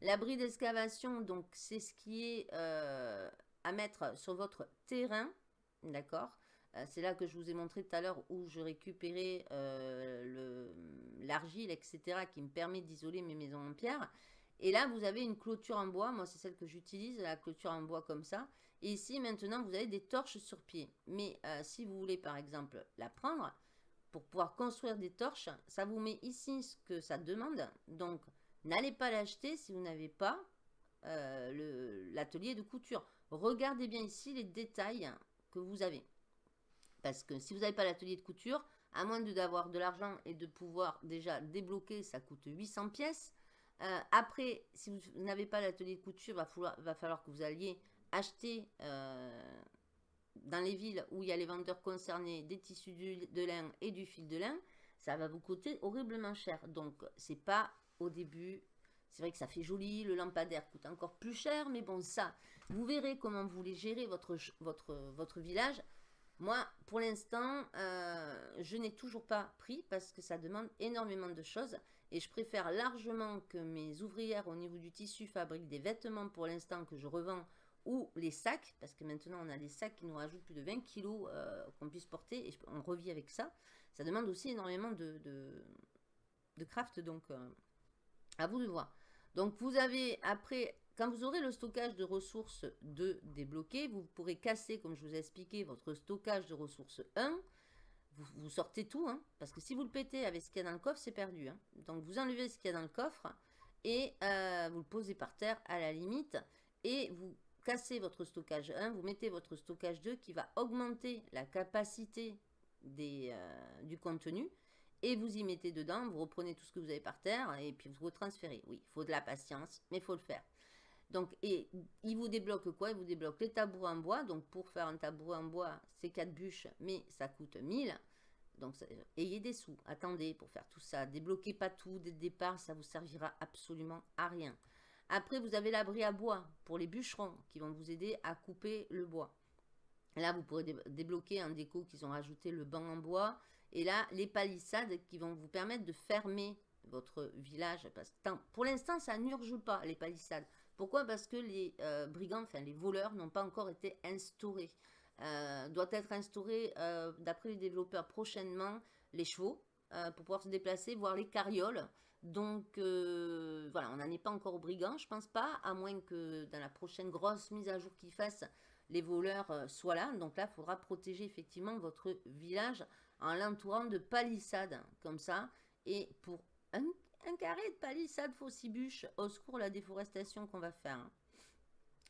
L'abri d'excavation, donc c'est ce qui est euh, à mettre sur votre terrain, d'accord? Euh, C'est là que je vous ai montré tout à l'heure où je récupérais l'argile, etc., qui me permet d'isoler mes maisons en pierre. Et là, vous avez une clôture en bois. Moi, c'est celle que j'utilise, la clôture en bois comme ça. Et ici, maintenant, vous avez des torches sur pied. Mais euh, si vous voulez, par exemple, la prendre, pour pouvoir construire des torches, ça vous met ici ce que ça demande. Donc, n'allez pas l'acheter si vous n'avez pas euh, l'atelier de couture. Regardez bien ici les détails que vous avez. Parce que si vous n'avez pas l'atelier de couture, à moins d'avoir de l'argent et de pouvoir déjà débloquer, ça coûte 800 pièces. Euh, après, si vous n'avez pas l'atelier de couture, va, falloir, va falloir que vous alliez acheter euh, dans les villes où il y a les vendeurs concernés des tissus de lin et du fil de lin. Ça va vous coûter horriblement cher. Donc, c'est pas au début. C'est vrai que ça fait joli, le lampadaire coûte encore plus cher, mais bon, ça, vous verrez comment vous voulez gérer votre, votre, votre village. Moi, pour l'instant, euh, je n'ai toujours pas pris parce que ça demande énormément de choses. Et je préfère largement que mes ouvrières au niveau du tissu fabriquent des vêtements pour l'instant que je revends ou les sacs, parce que maintenant on a des sacs qui nous rajoutent plus de 20 kilos euh, qu'on puisse porter et on revit avec ça. Ça demande aussi énormément de, de, craft, donc euh, à vous de voir. Donc vous avez après, quand vous aurez le stockage de ressources 2 débloqué, vous pourrez casser, comme je vous ai expliqué, votre stockage de ressources 1 vous, sortez tout, hein, parce que si vous le pétez avec ce qu'il y a dans le coffre, c'est perdu. Hein. Donc vous enlevez ce qu'il y a dans le coffre et euh, vous le posez par terre à la limite et vous cassez votre stockage 1, vous mettez votre stockage 2 qui va augmenter la capacité euh, du contenu et vous y mettez dedans, vous reprenez tout ce que vous avez par terre et puis vous retransférez. Oui, il faut de la patience, mais il faut le faire. Donc, et il vous débloque quoi? Il vous débloque les tabous en bois. Donc, pour faire un tabou en bois, c'est 4 bûches, mais ça coûte 1000. Donc, ayez des sous. Attendez pour faire tout ça. Débloquez pas tout dès le départ, ça vous servira absolument à rien. Après, vous avez l'abri à bois pour les bûcherons qui vont vous aider à couper le bois. Là, vous pourrez débloquer un déco qu'ils ont rajouté le banc en bois. Et là, les palissades qui vont vous permettre de fermer votre village. Pour l'instant, ça n'urge pas, les palissades. Pourquoi? Parce que les euh, brigands, enfin les voleurs, n'ont pas encore été instaurés. Euh, doit être instauré, euh, d'après les développeurs, prochainement, les chevaux, pour pouvoir se déplacer, voir les carrioles. Donc, voilà, on n'en est pas encore aux brigands, je pense pas, à moins que dans la prochaine grosse mise à jour qu'ils fassent, les voleurs soient là. Donc là, il faudra protéger effectivement votre village en l'entourant de palissades, comme ça. Et pour un carré de palissade faussibuche. Au secours, la déforestation qu'on va faire. Hein.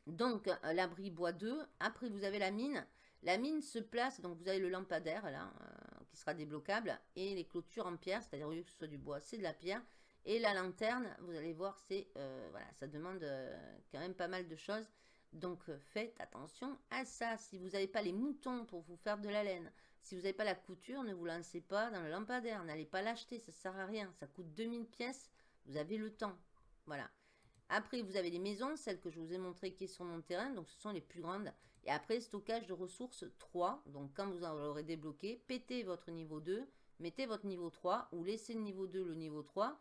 Donc, euh, l'abri bois 2. Après, vous avez la mine. La mine se place, donc vous avez le lampadaire là, euh, qui sera débloquable. Et les clôtures en pierre, c'est-à-dire que ce soit du bois, c'est de la pierre. Et la lanterne, vous allez voir, c'est euh, voilà, ça demande quand même pas mal de choses. Donc, faites attention à ça. Si vous n'avez pas les moutons pour vous faire de la laine, si vous n'avez pas la couture, ne vous lancez pas dans le lampadaire. N'allez pas l'acheter, ça ne sert à rien. Ça coûte 2000 pièces. Vous avez le temps. Voilà. Après, vous avez les maisons, celles que je vous ai montrées qui sont sur mon terrain. Donc, ce sont les plus grandes. Et après, stockage de ressources 3. Donc, quand vous aurez débloqué, pétez votre niveau 2. Mettez votre niveau 3 ou laissez le niveau 2 le niveau 3.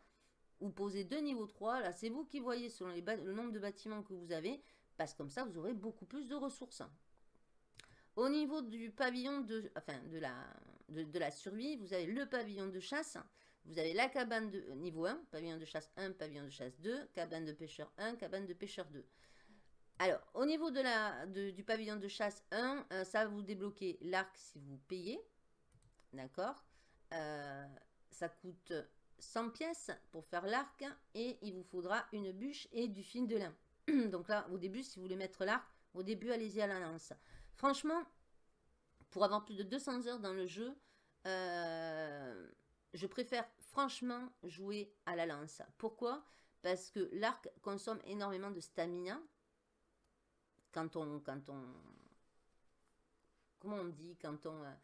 Ou posez deux niveaux 3. Là, c'est vous qui voyez selon les le nombre de bâtiments que vous avez. parce que comme ça, vous aurez beaucoup plus de ressources. Au niveau du pavillon de, enfin, de, la, de, la survie, vous avez le pavillon de chasse, vous avez la cabane de niveau 1, pavillon de chasse 1, pavillon de chasse 2, cabane de pêcheur 1, cabane de pêcheur 2. Alors, au niveau de la, du pavillon de chasse 1, euh, ça va vous débloquer l'arc si vous payez. D'accord euh, Ça coûte 100 pièces pour faire l'arc et il vous faudra une bûche et du fil de lin. Donc là, au début, si vous voulez mettre l'arc, au début, allez-y à la lance. Franchement, pour avoir plus de 200 heures dans le jeu, euh, je préfère franchement jouer à la lance. Pourquoi? Parce que l'arc consomme énormément de stamina. Quand on... Quand on comment on dit? Quand on... Euh,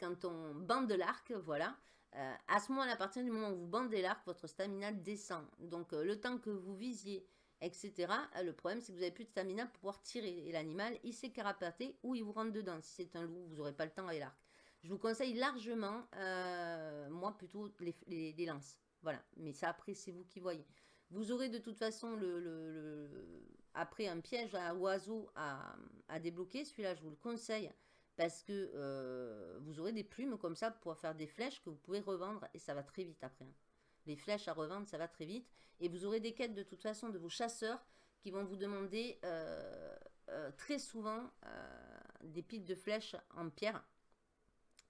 quand on bande l'arc, voilà. Euh, à ce moment-là, à partir du moment où vous bandez l'arc, votre stamina descend. Donc, le temps que vous visiez etc. Euh, le problème, c'est que vous n'avez plus de stamina pour pouvoir tirer. Et l'animal, il s'est carapaté ou il vous rentre dedans. Si c'est un loup, vous n'aurez pas le temps avec l'arc. Je vous conseille largement, euh, moi plutôt, les, lances. Voilà. Mais ça, après, c'est vous qui voyez. Vous aurez de toute façon après un piège à oiseau à, débloquer. Celui-là, je vous le conseille parce que euh, vous aurez des plumes comme ça pour faire des flèches que vous pouvez revendre et ça va très vite après. Hein les flèches à revendre, ça va très vite. Et vous aurez des quêtes de toute façon de vos chasseurs qui vont vous demander euh, euh, très souvent des piles de flèches en pierre.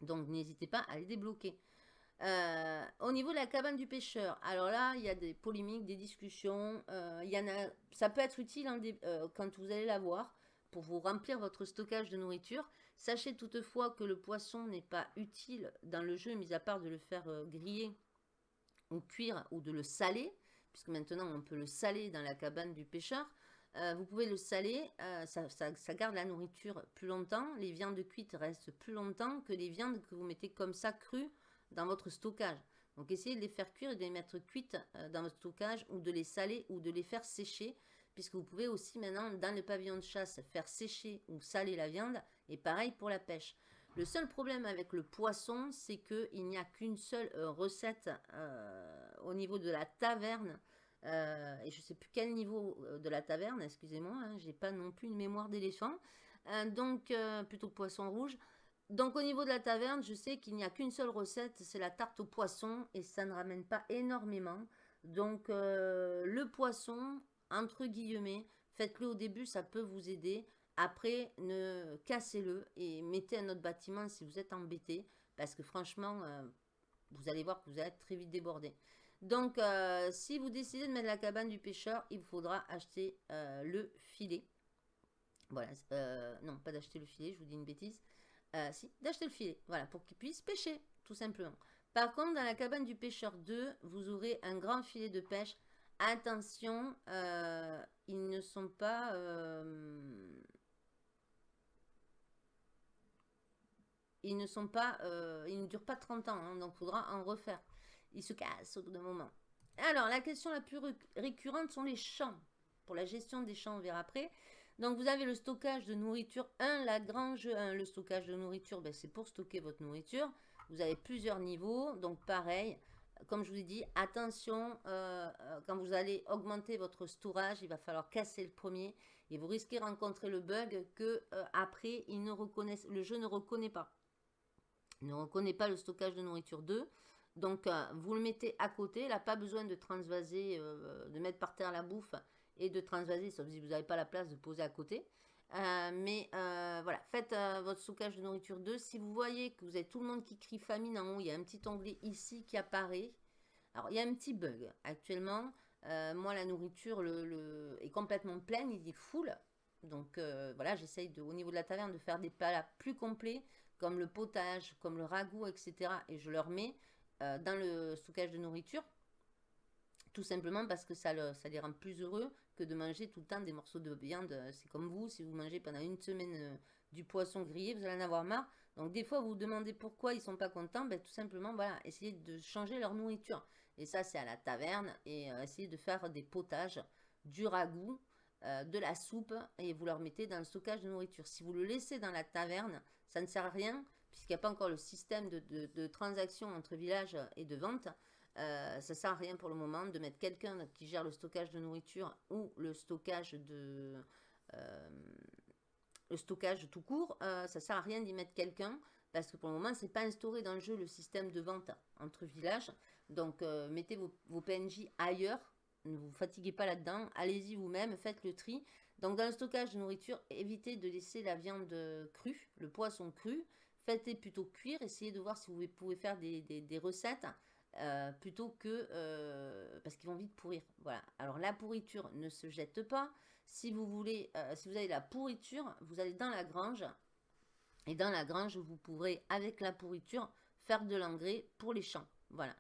Donc n'hésitez pas à les débloquer. au niveau de la cabane du pêcheur, alors là, il y a des polémiques, des discussions. y en a, ça peut être utile hein, quand vous allez la voir pour vous remplir votre stockage de nourriture. Sachez toutefois que le poisson n'est pas utile dans le jeu, mis à part de le faire griller ou cuire ou de le saler, puisque maintenant on peut le saler dans la cabane du pêcheur. Euh, vous pouvez le saler, euh, ça, garde la nourriture plus longtemps. Les viandes cuites restent plus longtemps que les viandes que vous mettez comme ça crues dans votre stockage. Donc essayez de les faire cuire et de les mettre cuites euh, dans votre stockage ou de les saler ou de les faire sécher. Puisque vous pouvez aussi maintenant dans le pavillon de chasse faire sécher ou saler la viande. Et pareil pour la pêche. Le seul problème avec le poisson, c'est qu'il n'y a qu'une seule euh, recette euh, au niveau de la taverne. Euh, et je ne sais plus quel niveau de la taverne, excusez-moi, je hein, j'ai pas non plus une mémoire d'éléphant. donc, plutôt poisson rouge. Donc au niveau de la taverne, je sais qu'il n'y a qu'une seule recette, c'est la tarte au poisson et ça ne ramène pas énormément. Donc le poisson, entre guillemets, faites-le au début, ça peut vous aider. Après, ne cassez-le et mettez un autre bâtiment si vous êtes embêté. Parce que franchement, euh, vous allez voir que vous allez très vite débordé. Donc, euh, si vous décidez de mettre la cabane du pêcheur, il vous faudra acheter euh, le filet. Voilà, non, pas d'acheter le filet, je vous dis une bêtise. si, d'acheter le filet, voilà, pour qu'il puisse pêcher, tout simplement. Par contre, dans la cabane du pêcheur 2, vous aurez un grand filet de pêche. Attention, ils ne sont pas ils ne sont pas, euh, ils ne durent pas 30 ans, hein, donc il faudra en refaire. Ils se cassent au bout d'un moment. Alors, la question la plus récurrente sont les champs. Pour la gestion des champs, on verra après. Donc, vous avez le stockage de nourriture 1, la grange 1. Le stockage de nourriture, ben, c'est pour stocker votre nourriture. Vous avez plusieurs niveaux, donc pareil. Comme je vous ai dit, attention, euh, euh, quand vous allez augmenter votre storage, il va falloir casser le premier et vous risquez de rencontrer le bug que après, il ne le jeu ne reconnaît pas ne reconnaît pas le stockage de nourriture 2. Donc, euh, vous le mettez à côté. Il n'a pas besoin de transvaser, euh, de mettre par terre la bouffe et de transvaser, sauf si vous n'avez pas la place de poser à côté. Euh, mais voilà, faites votre stockage de nourriture 2. Si vous voyez que vous avez tout le monde qui crie famine en haut, il y a un petit onglet ici qui apparaît. Alors, il y a un petit bug actuellement. moi, la nourriture le, est complètement pleine, il est full. Donc voilà, j'essaye au niveau de la taverne de faire des plats plus complets comme le potage, comme le ragoût, etc. Et je leur mets euh, dans le stockage de nourriture. Tout simplement parce que ça, ça les rend plus heureux de manger tout le temps des morceaux de viande. C'est comme vous, si vous mangez pendant une semaine euh, du poisson grillé, vous allez en avoir marre. Donc des fois, vous vous demandez pourquoi ils sont pas contents. Ben, tout simplement, voilà, essayez de changer leur nourriture. Et ça, c'est à la taverne. Et euh, essayez de faire des potages, du ragoût, de la soupe. Et vous leur mettez dans le stockage de nourriture. Si vous le laissez dans la taverne, ça ne sert à rien, puisqu'il n'y a pas encore le système de, transaction entre villages et de vente. Euh, ça sert à rien pour le moment de mettre quelqu'un qui gère le stockage de nourriture ou le stockage de, le stockage tout court, ça sert à rien d'y mettre quelqu'un parce que pour le moment, c'est pas instauré dans le jeu le système de vente entre villages. Donc, mettez vos, PNJ ailleurs. Ne vous fatiguez pas là-dedans. Allez-y vous-même, faites le tri. Donc, dans le stockage de nourriture, évitez de laisser la viande crue, le poisson cru. Faites-les plutôt cuire. Essayez de voir si vous pouvez faire des, recettes euh, plutôt que... Euh, parce qu'ils vont vite pourrir. Voilà. Alors, la pourriture ne se jette pas. Si vous voulez, euh, si vous avez la pourriture, vous allez dans la grange. Et dans la grange, vous pourrez, avec la pourriture, faire de l'engrais pour les champs. Voilà.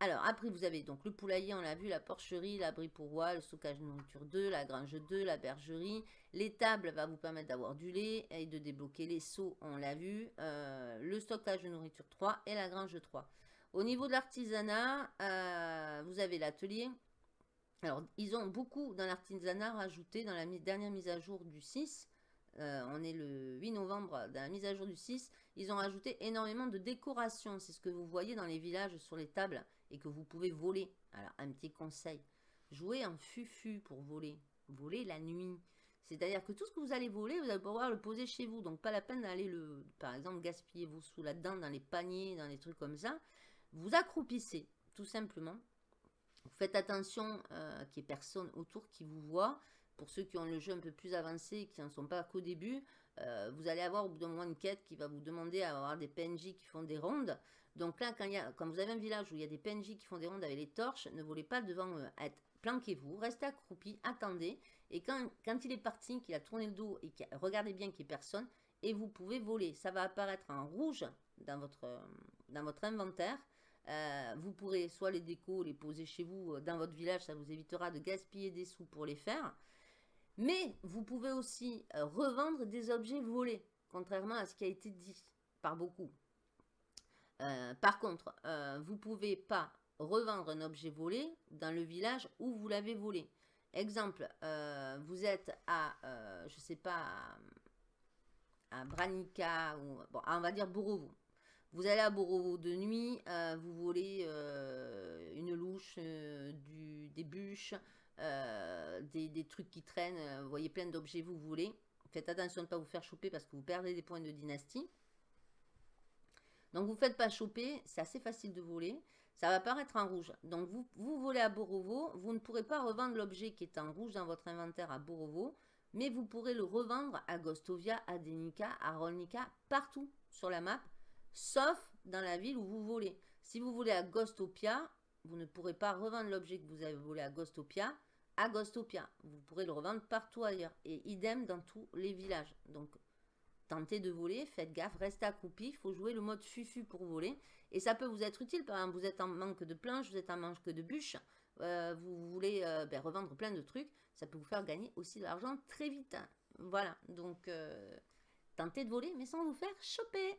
Alors, après, vous avez donc le poulailler, on l'a vu, la porcherie, l'abri pour roi, le stockage de nourriture 2, la grange 2, la bergerie. Les tables va vous permettre d'avoir du lait et de débloquer les seaux, on l'a vu. Le stockage de nourriture 3 et la grange 3. Au niveau de l'artisanat, euh, vous avez l'atelier. Alors, ils ont beaucoup dans l'artisanat rajouté dans la dernière mise à jour du 6. Euh, on est le 8 novembre dans la mise à jour du 6, ils ont rajouté énormément de décorations. C'est ce que vous voyez dans les villages sur les tables et que vous pouvez voler. Alors, un petit conseil, jouez en fufu pour voler. Voler la nuit. C'est-à-dire que tout ce que vous allez voler, vous allez pouvoir le poser chez vous. Donc, pas la peine d'aller, le, par exemple, gaspiller vos sous là-dedans, dans les paniers, dans les trucs comme ça. Vous accroupissez, tout simplement. Vous faites attention euh, qu'il n'y ait personne autour qui vous voit. Pour ceux qui ont le jeu un peu plus avancé qui n'en sont pas qu'au début, euh, vous allez avoir au bout d'un moment une quête qui va vous demander à avoir des PNJ qui font des rondes. Donc là, quand, quand vous avez un village où il y a des PNJ qui font des rondes avec les torches, ne volez pas devant eux. Planquez-vous, restez accroupi, attendez. Et quand, quand il est parti, qu'il a tourné le dos et qu'il regardez bien qu'il n'y ait personne, et vous pouvez voler. Ça va apparaître en rouge dans votre, dans votre inventaire. Euh, vous pourrez soit les décos, les poser chez vous euh, dans votre village, ça vous évitera de gaspiller des sous pour les faire. Mais vous pouvez aussi euh, revendre des objets volés, contrairement à ce qui a été dit par beaucoup. Par contre, vous ne pouvez pas revendre un objet volé dans le village où vous l'avez volé. Exemple, vous êtes à, je sais pas, à, Branica, ou bon, on va dire Borovo. Vous allez à Borovo de nuit, vous volez une louche, du, des bûches, euh, des, trucs qui traînent, euh, vous voyez plein d'objets, vous voulez. Faites attention de ne pas vous faire choper parce que vous perdez des points de dynastie. Donc vous ne faites pas choper, c'est assez facile de voler. Ça va apparaître en rouge. Donc vous, vous volez à Borovo, vous ne pourrez pas revendre l'objet qui est en rouge dans votre inventaire à Borovo, mais vous pourrez le revendre à Gostovia, à Denica, à Rolnica, partout sur la map, sauf dans la ville où vous volez. Si vous volez à Gostopia, vous ne pourrez pas revendre l'objet que vous avez volé à Gostopia à Gostopia. Vous pourrez le revendre partout ailleurs. Et idem dans tous les villages. Donc, tentez de voler, faites gaffe, restez accroupi. Il faut jouer le mode fufu pour voler. Et ça peut vous être utile. Par exemple, vous êtes en manque de planches, vous êtes en manque de bûches. Euh, vous voulez euh, ben, revendre plein de trucs. Ça peut vous faire gagner aussi de l'argent très vite. Voilà. Donc, euh, tentez de voler, mais sans vous faire choper.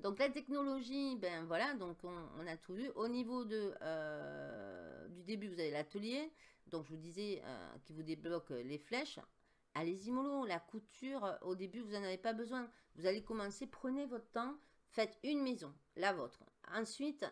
Donc la technologie, ben voilà, donc on, a tout vu. Au niveau de, euh, du début, vous avez l'atelier. Donc je vous disais euh, qui vous débloque les flèches. Allez-y mollo, la couture, au début, vous n'en avez pas besoin. Vous allez commencer, prenez votre temps, faites une maison, la vôtre. Ensuite,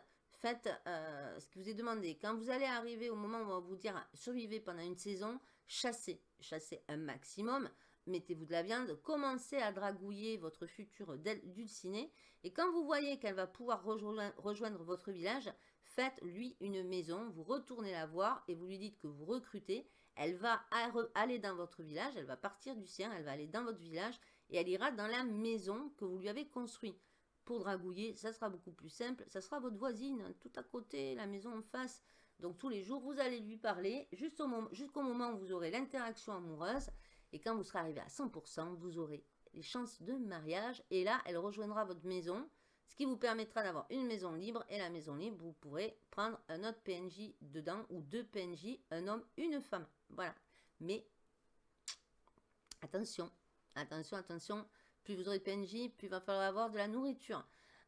faites euh, ce que vous ai demandé. Quand vous allez arriver au moment où on va vous dire survivez pendant une saison, chassez, chassez un maximum mettez-vous de la viande, commencez à dragouiller votre future dulcinée et quand vous voyez qu'elle va pouvoir rejoindre, votre village, faites-lui une maison, vous retournez la voir et vous lui dites que vous recrutez, elle va aller dans votre village, elle va partir du sien, elle va aller dans votre village et elle ira dans la maison que vous lui avez construite. Pour dragouiller, ça sera beaucoup plus simple, ça sera votre voisine, tout à côté, la maison en face. Donc tous les jours, vous allez lui parler jusqu'au moment où vous aurez l'interaction amoureuse et quand vous serez arrivé à 100%, vous aurez les chances de mariage. Et là, elle rejoindra votre maison, ce qui vous permettra d'avoir une maison libre. Et la maison libre, vous pourrez prendre un autre PNJ dedans ou deux PNJ, un homme, une femme. Voilà. Mais attention, attention, attention. Plus vous aurez de PNJ, plus il va falloir avoir de la nourriture.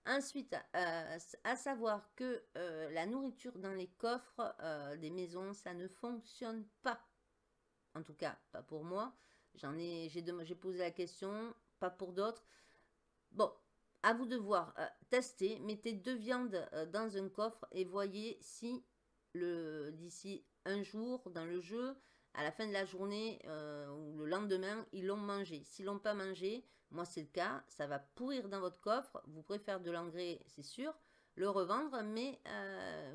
Ensuite, euh, à savoir que euh, la nourriture dans les coffres euh, des maisons, ça ne fonctionne pas. En tout cas, pas pour moi. J'en ai, j'ai posé la question, pas pour d'autres. Bon, à vous de voir. Euh, tester, mettez deux viandes euh, dans un coffre et voyez si d'ici un jour dans le jeu, à la fin de la journée euh, ou le lendemain, ils l'ont mangé. S'ils l'ont pas mangé, moi c'est le cas, ça va pourrir dans votre coffre. Vous préférez de l'engrais, c'est sûr, le revendre, mais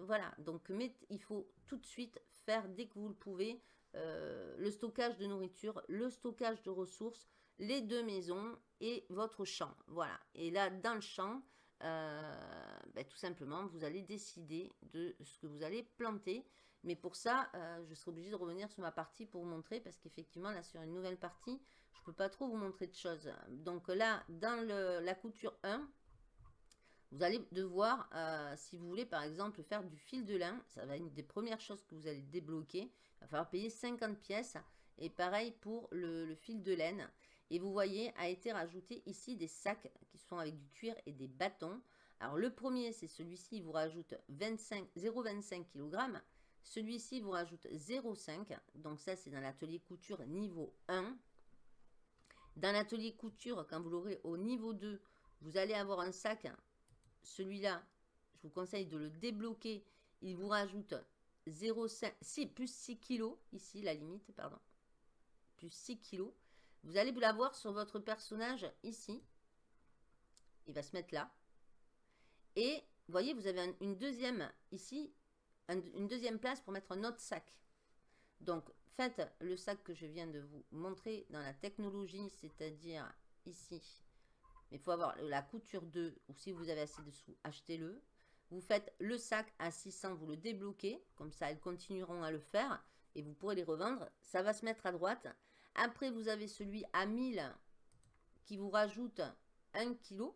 voilà. Donc il faut tout de suite faire dès que vous le pouvez euh, le stockage de nourriture, le stockage de ressources, les deux maisons et votre champ. Voilà. Et là, dans le champ, ben, tout simplement, vous allez décider de ce que vous allez planter. Mais pour ça, euh, je serai obligée de revenir sur ma partie pour vous montrer, parce qu'effectivement, là, sur une nouvelle partie, je ne peux pas trop vous montrer de choses. Donc là, dans la couture 1, vous allez devoir, euh, si vous voulez, par exemple, faire du fil de lin, ça va être une des premières choses que vous allez débloquer. Il va falloir payer 50 pièces. Et pareil pour le, fil de laine. Et vous voyez, a été rajouté ici des sacs qui sont avec du cuir et des bâtons. Alors le premier, c'est celui-ci, il vous rajoute 0,25 kg. Celui-ci vous rajoute 0,5. Donc ça, c'est dans l'atelier couture niveau 1. Dans l'atelier couture, quand vous l'aurez au niveau 2, vous allez avoir un sac. Celui-là, je vous conseille de le débloquer. Il vous rajoute 0,5, plus 6 kg. Ici, la limite, pardon. Plus 6 kg. Vous allez l'avoir sur votre personnage ici. Il va se mettre là. Et vous voyez, vous avez une deuxième ici une deuxième place pour mettre un autre sac. Donc, faites le sac que je viens de vous montrer dans la technologie, c'est-à-dire ici. Il faut avoir la couture 2 ou si vous avez assez de sous, achetez-le. Vous faites le sac à 600, vous le débloquez. Comme ça, elles continueront à le faire et vous pourrez les revendre. Ça va se mettre à droite. Après, vous avez celui à 1000 qui vous rajoute 1 kg.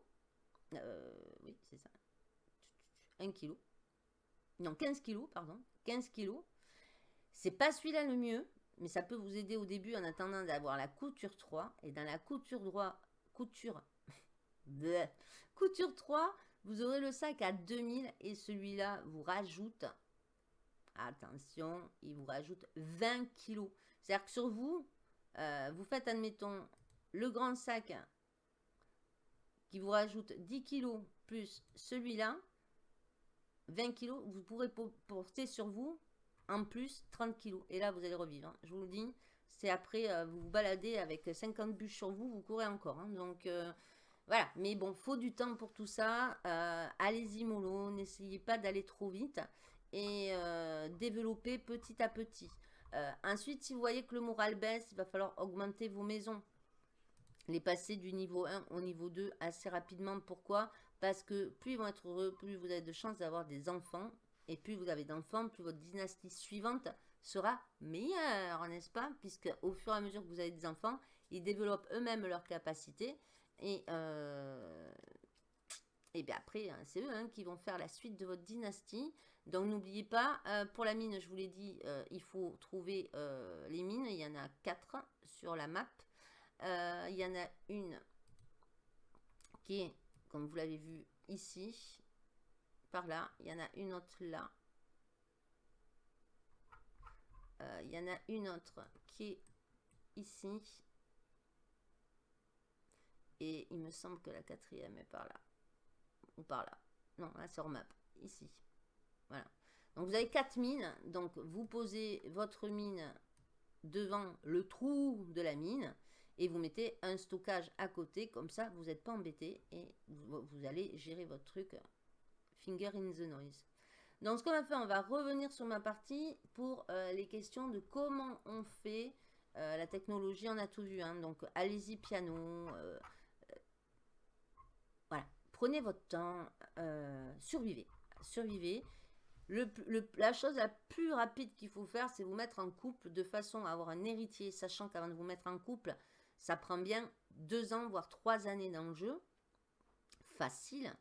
Euh, oui, c'est ça. 1 kg non 15 kilos, pardon, 15 kilos. C'est pas celui-là le mieux, mais ça peut vous aider au début en attendant d'avoir la couture 3. Et dans la couture droit, couture, couture 3, vous aurez le sac à 2000 et celui-là vous rajoute, attention, il vous rajoute 20 kilos. C'est-à-dire que sur vous, euh, vous faites, admettons, le grand sac qui vous rajoute 10 kilos plus celui-là, 20 kg, vous pourrez porter sur vous en plus 30 kg. Et là, vous allez revivre. Hein. Je vous le dis, c'est après, euh, vous vous baladez avec 50 bûches sur vous, vous courez encore. Hein. Donc, euh, voilà. Mais bon, faut du temps pour tout ça. Euh, allez-y mollo, n'essayez pas d'aller trop vite. Et développer petit à petit. ensuite, si vous voyez que le moral baisse, il va falloir augmenter vos maisons. Les passer du niveau 1 au niveau 2 assez rapidement. Pourquoi? Parce que plus ils vont être heureux, plus vous avez de chances d'avoir des enfants. Et plus vous avez d'enfants, plus votre dynastie suivante sera meilleure, n'est-ce pas? Puisque au fur et à mesure que vous avez des enfants, ils développent eux-mêmes leurs capacités. Et, euh, bien après, hein, c'est eux hein, qui vont faire la suite de votre dynastie. Donc n'oubliez pas, euh, pour la mine, je vous l'ai dit, euh, il faut trouver les mines. Il y en a quatre sur la map. il y en a une qui est comme vous l'avez vu ici, par là. Il y en a une autre là. Il y en a une autre qui est ici. Et il me semble que la quatrième est par là. Ou par là. Non, là sur map. Ici. Voilà. Donc vous avez quatre mines. Donc vous posez votre mine devant le trou de la mine et vous mettez un stockage à côté, comme ça vous n'êtes pas embêté et vous, allez gérer votre truc finger in the noise. Donc ce qu'on va faire, on va revenir sur ma partie pour euh, les questions de comment on fait euh, la technologie, on a tout vu, hein. donc allez-y piano, euh, prenez votre temps, survivez, survivez. la chose la plus rapide qu'il faut faire, c'est vous mettre en couple de façon à avoir un héritier, sachant qu'avant de vous mettre en couple, ça prend bien deux ans, voire trois années dans le jeu. Facile,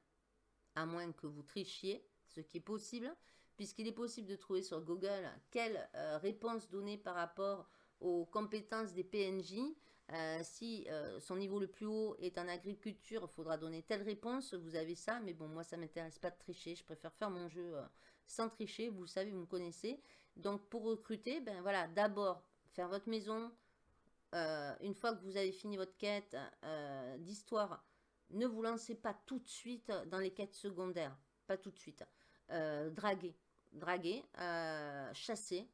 à moins que vous trichiez, ce qui est possible, puisqu'il est possible de trouver sur Google quelle euh, réponse donner par rapport aux compétences des PNJ. Euh, si euh, son niveau le plus haut est en agriculture, il faudra donner telle réponse, vous avez ça, mais bon, moi ça ne m'intéresse pas de tricher, je préfère faire mon jeu sans tricher, vous le savez, vous me connaissez. Donc pour recruter, ben voilà, d'abord faire votre maison, euh, une fois que vous avez fini votre quête euh, d'histoire, ne vous lancez pas tout de suite dans les quêtes secondaires. Pas tout de suite. Euh, draguer. Draguer. chasser.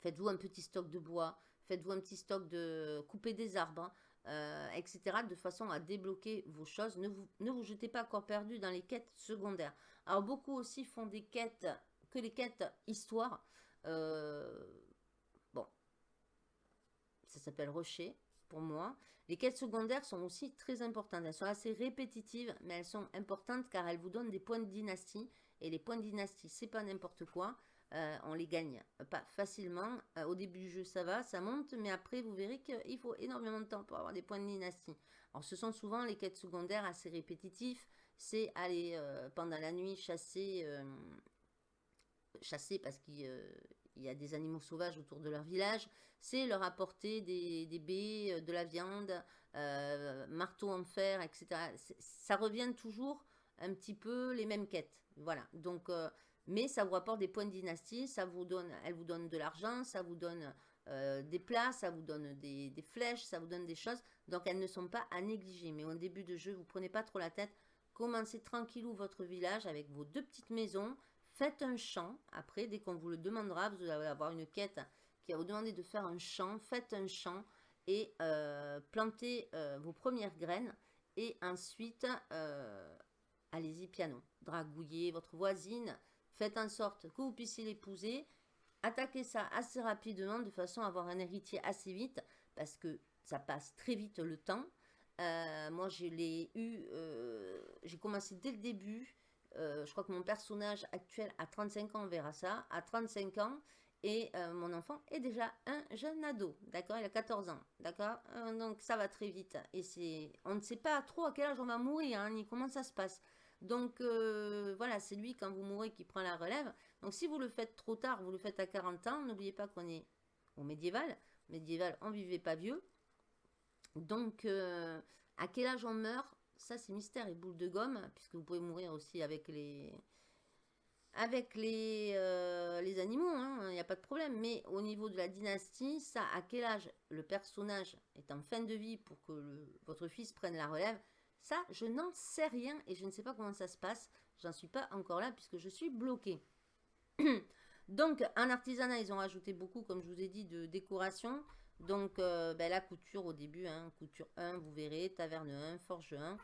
Faites-vous un petit stock de bois, faites-vous un petit stock de couper des arbres, euh, etc. De façon à débloquer vos choses. Ne vous, ne vous jetez pas corps perdu dans les quêtes secondaires. Alors beaucoup aussi font des quêtes, que les quêtes histoire. Euh, bon, ça s'appelle rocher pour moi. Les quêtes secondaires sont aussi très importantes. Elles sont assez répétitives, mais elles sont importantes car elles vous donnent des points de dynastie. Et les points de dynastie, c'est pas n'importe quoi. Euh, on les gagne pas facilement. Euh, au début du jeu, ça va, ça monte, mais après, vous verrez qu'il faut énormément de temps pour avoir des points de dynastie. Alors, ce sont souvent les quêtes secondaires assez répétitifs. C'est aller euh, pendant la nuit chasser, chasser parce qu'il y a des animaux sauvages autour de leur village. C'est leur apporter des, des baies, de la viande, marteau en fer, etc. Ça revient toujours un petit peu les mêmes quêtes. Voilà, donc mais ça vous rapporte des points de dynastie, ça vous donne, elle vous donne de l'argent, ça vous donne euh, des plats, ça vous donne des, flèches, ça vous donne des choses. Donc elles ne sont pas à négliger. Mais au début de jeu, vous prenez pas trop la tête. Commencez tranquillou votre village avec vos deux petites maisons. Faites un champ. Après, dès qu'on vous le demandera, vous allez avoir une quête qui va vous demander de faire un champ. Faites un champ et euh, plantez euh, vos premières graines. Et ensuite, allez-y piano. Dragouillez votre voisine Faites en sorte que vous puissiez l'épouser. Attaquez ça assez rapidement de façon à avoir un héritier assez vite parce que ça passe très vite le temps. Euh, moi, je l'ai eu, euh, j'ai commencé dès le début. Euh, je crois que mon personnage actuel a 35 ans, on verra ça, à 35 ans. Et mon enfant est déjà un jeune ado, d'accord Il a 14 ans, d'accord Donc ça va très vite. Et on ne sait pas trop à quel âge on va mourir, hein, ni comment ça se passe. Donc euh, voilà, c'est lui quand vous mourrez qui prend la relève. Donc si vous le faites trop tard, vous le faites à 40 ans, n'oubliez pas qu'on est au médiéval. Médiéval, on vivait pas vieux. Donc euh, à quel âge on meurt? Ça c'est mystère et boule de gomme, puisque vous pouvez mourir aussi avec les avec les, euh, les animaux, hein, il n'y a pas de problème. Mais au niveau de la dynastie, ça, à quel âge le personnage est en fin de vie pour que votre fils prenne la relève, ça, je n'en sais rien et je ne sais pas comment ça se passe. J'en suis pas encore là puisque je suis bloquée. Donc, en artisanat, ils ont rajouté beaucoup, comme je vous ai dit, de décoration. Donc, euh, ben, la couture au début, hein, couture 1, vous verrez, taverne 1, forge 1.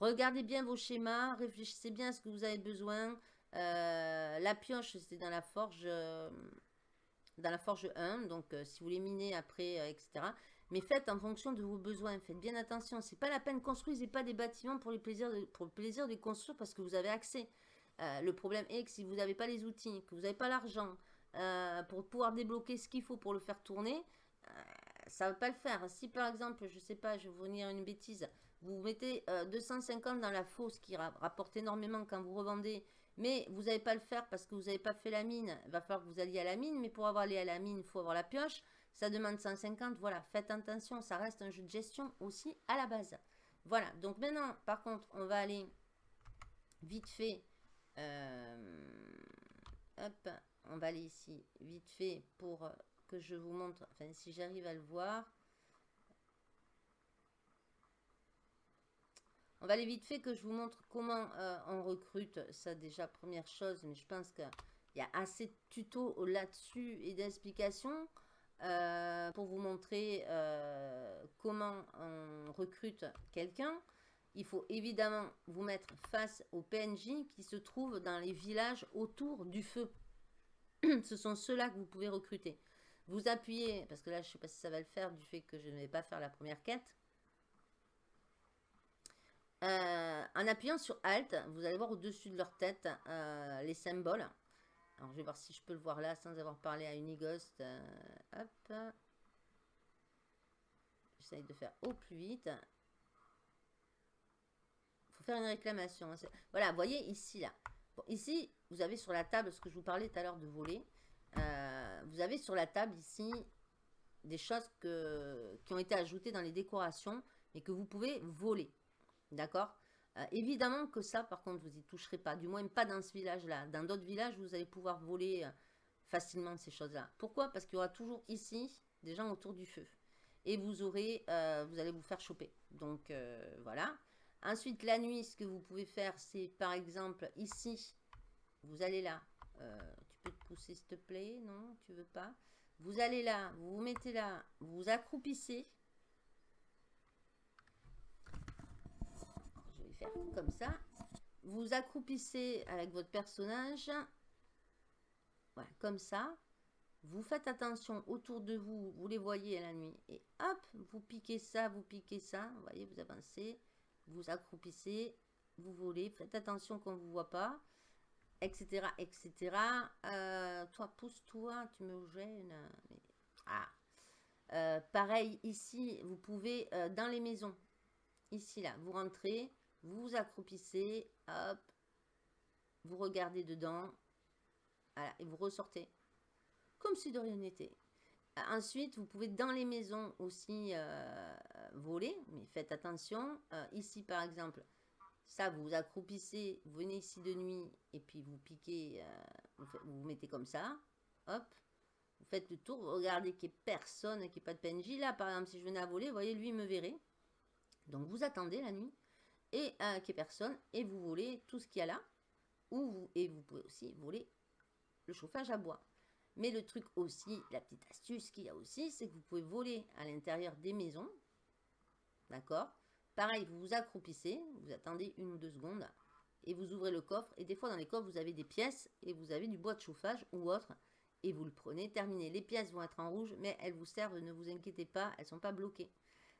Regardez bien vos schémas, réfléchissez bien à ce que vous avez besoin. Euh, la pioche, c'est dans la forge... Euh, dans la forge 1, donc si vous les minez après, etc. Mais faites en fonction de vos besoins. Faites bien attention. C'est pas la peine. Construisez pas des bâtiments pour, le plaisir de construire parce que vous avez accès. Euh, le problème est que si vous n'avez pas les outils, que vous n'avez pas l'argent euh, pour pouvoir débloquer ce qu'il faut pour le faire tourner, euh, ça ne va pas le faire. Si par exemple, je sais pas, je vais vous dire une bêtise, vous mettez 250 dans la fosse qui rapporte énormément quand vous revendez, mais vous n'allez pas le faire parce que vous n'avez pas fait la mine, il va falloir que vous alliez à la mine, mais pour avoir aller à la mine, il faut avoir la pioche. Ça demande 150, voilà, faites attention, ça reste un jeu de gestion aussi à la base. Voilà, donc maintenant, par contre, on va aller vite fait, euh, hop, on va aller ici, vite fait, pour que je vous montre, enfin, si j'arrive à le voir. On va aller vite fait que je vous montre comment euh, on recrute. Ça, déjà, première chose, mais je pense qu'il y a assez de tutos là-dessus et d'explications. Euh, pour vous montrer euh, comment on recrute quelqu'un. Il faut évidemment vous mettre face aux PNJ qui se trouvent dans les villages autour du feu. Ce sont ceux-là que vous pouvez recruter. Vous appuyez, parce que là je ne sais pas si ça va le faire du fait que je ne vais pas faire la première quête. Euh, en appuyant sur Alt, vous allez voir au-dessus de leur tête les symboles. Alors, je vais voir si je peux le voir là sans avoir parlé à Unighost. Euh, hop. J'essaye de faire au plus vite. Il faut faire une réclamation. Hein, voilà, vous voyez ici, là. ici, vous avez sur la table, ce que je vous parlais tout à l'heure de voler. Euh, vous avez sur la table ici des choses que, qui ont été ajoutées dans les décorations et que vous pouvez voler. D'accord? Euh, évidemment que ça, par contre, vous y toucherez pas. Du moins, pas dans ce village-là. Dans d'autres villages, vous allez pouvoir voler euh, facilement ces choses-là. Pourquoi? Parce qu'il y aura toujours ici des gens autour du feu. Et vous aurez, euh, vous allez vous faire choper. Donc, voilà. Ensuite, la nuit, ce que vous pouvez faire, c'est par exemple ici, vous allez là. tu peux te pousser, s'il te plaît? Non, tu veux pas? Vous allez là, vous vous mettez là, vous vous accroupissez. Je vais comme ça. Vous vous accroupissez avec votre personnage. Voilà, comme ça. Vous faites attention autour de vous, vous les voyez à la nuit. Et hop, vous piquez ça, vous piquez ça. Vous voyez, vous avancez, vous accroupissez, vous volez. Faites attention qu'on ne vous voit pas, etc. etc. Euh, toi, pousse-toi, tu me gênes. Ah. Euh, pareil, ici, vous pouvez, euh, dans les maisons, ici, là, vous rentrez, vous accroupissez, hop, vous regardez dedans, et vous ressortez comme si de rien n'était. Euh, ensuite, vous pouvez dans les maisons aussi euh, voler, mais faites attention. Euh, ici, par exemple, ça, vous vous accroupissez, vous venez ici de nuit, et puis vous piquez, vous, vous, mettez comme ça, hop, vous faites le tour, vous regardez qu'il n'y ait personne, qu'il n'y ait pas de PNJ. Là, par exemple, si je venais à voler, vous voyez, lui, il me verrait. Donc, vous attendez la nuit, et qu'il n'y ait personne, et vous volez tout ce qu'il y a là, ou vous, et vous pouvez aussi voler le chauffage à bois. Mais le truc aussi, la petite astuce qu'il y a aussi, c'est que vous pouvez voler à l'intérieur des maisons. D'accord? Pareil, vous vous accroupissez, vous attendez une ou deux secondes et vous ouvrez le coffre. Et des fois, dans les coffres, vous avez des pièces et vous avez du bois de chauffage ou autre. Et vous le prenez, terminé. Les pièces vont être en rouge, mais elles vous servent, ne vous inquiétez pas, elles ne sont pas bloquées.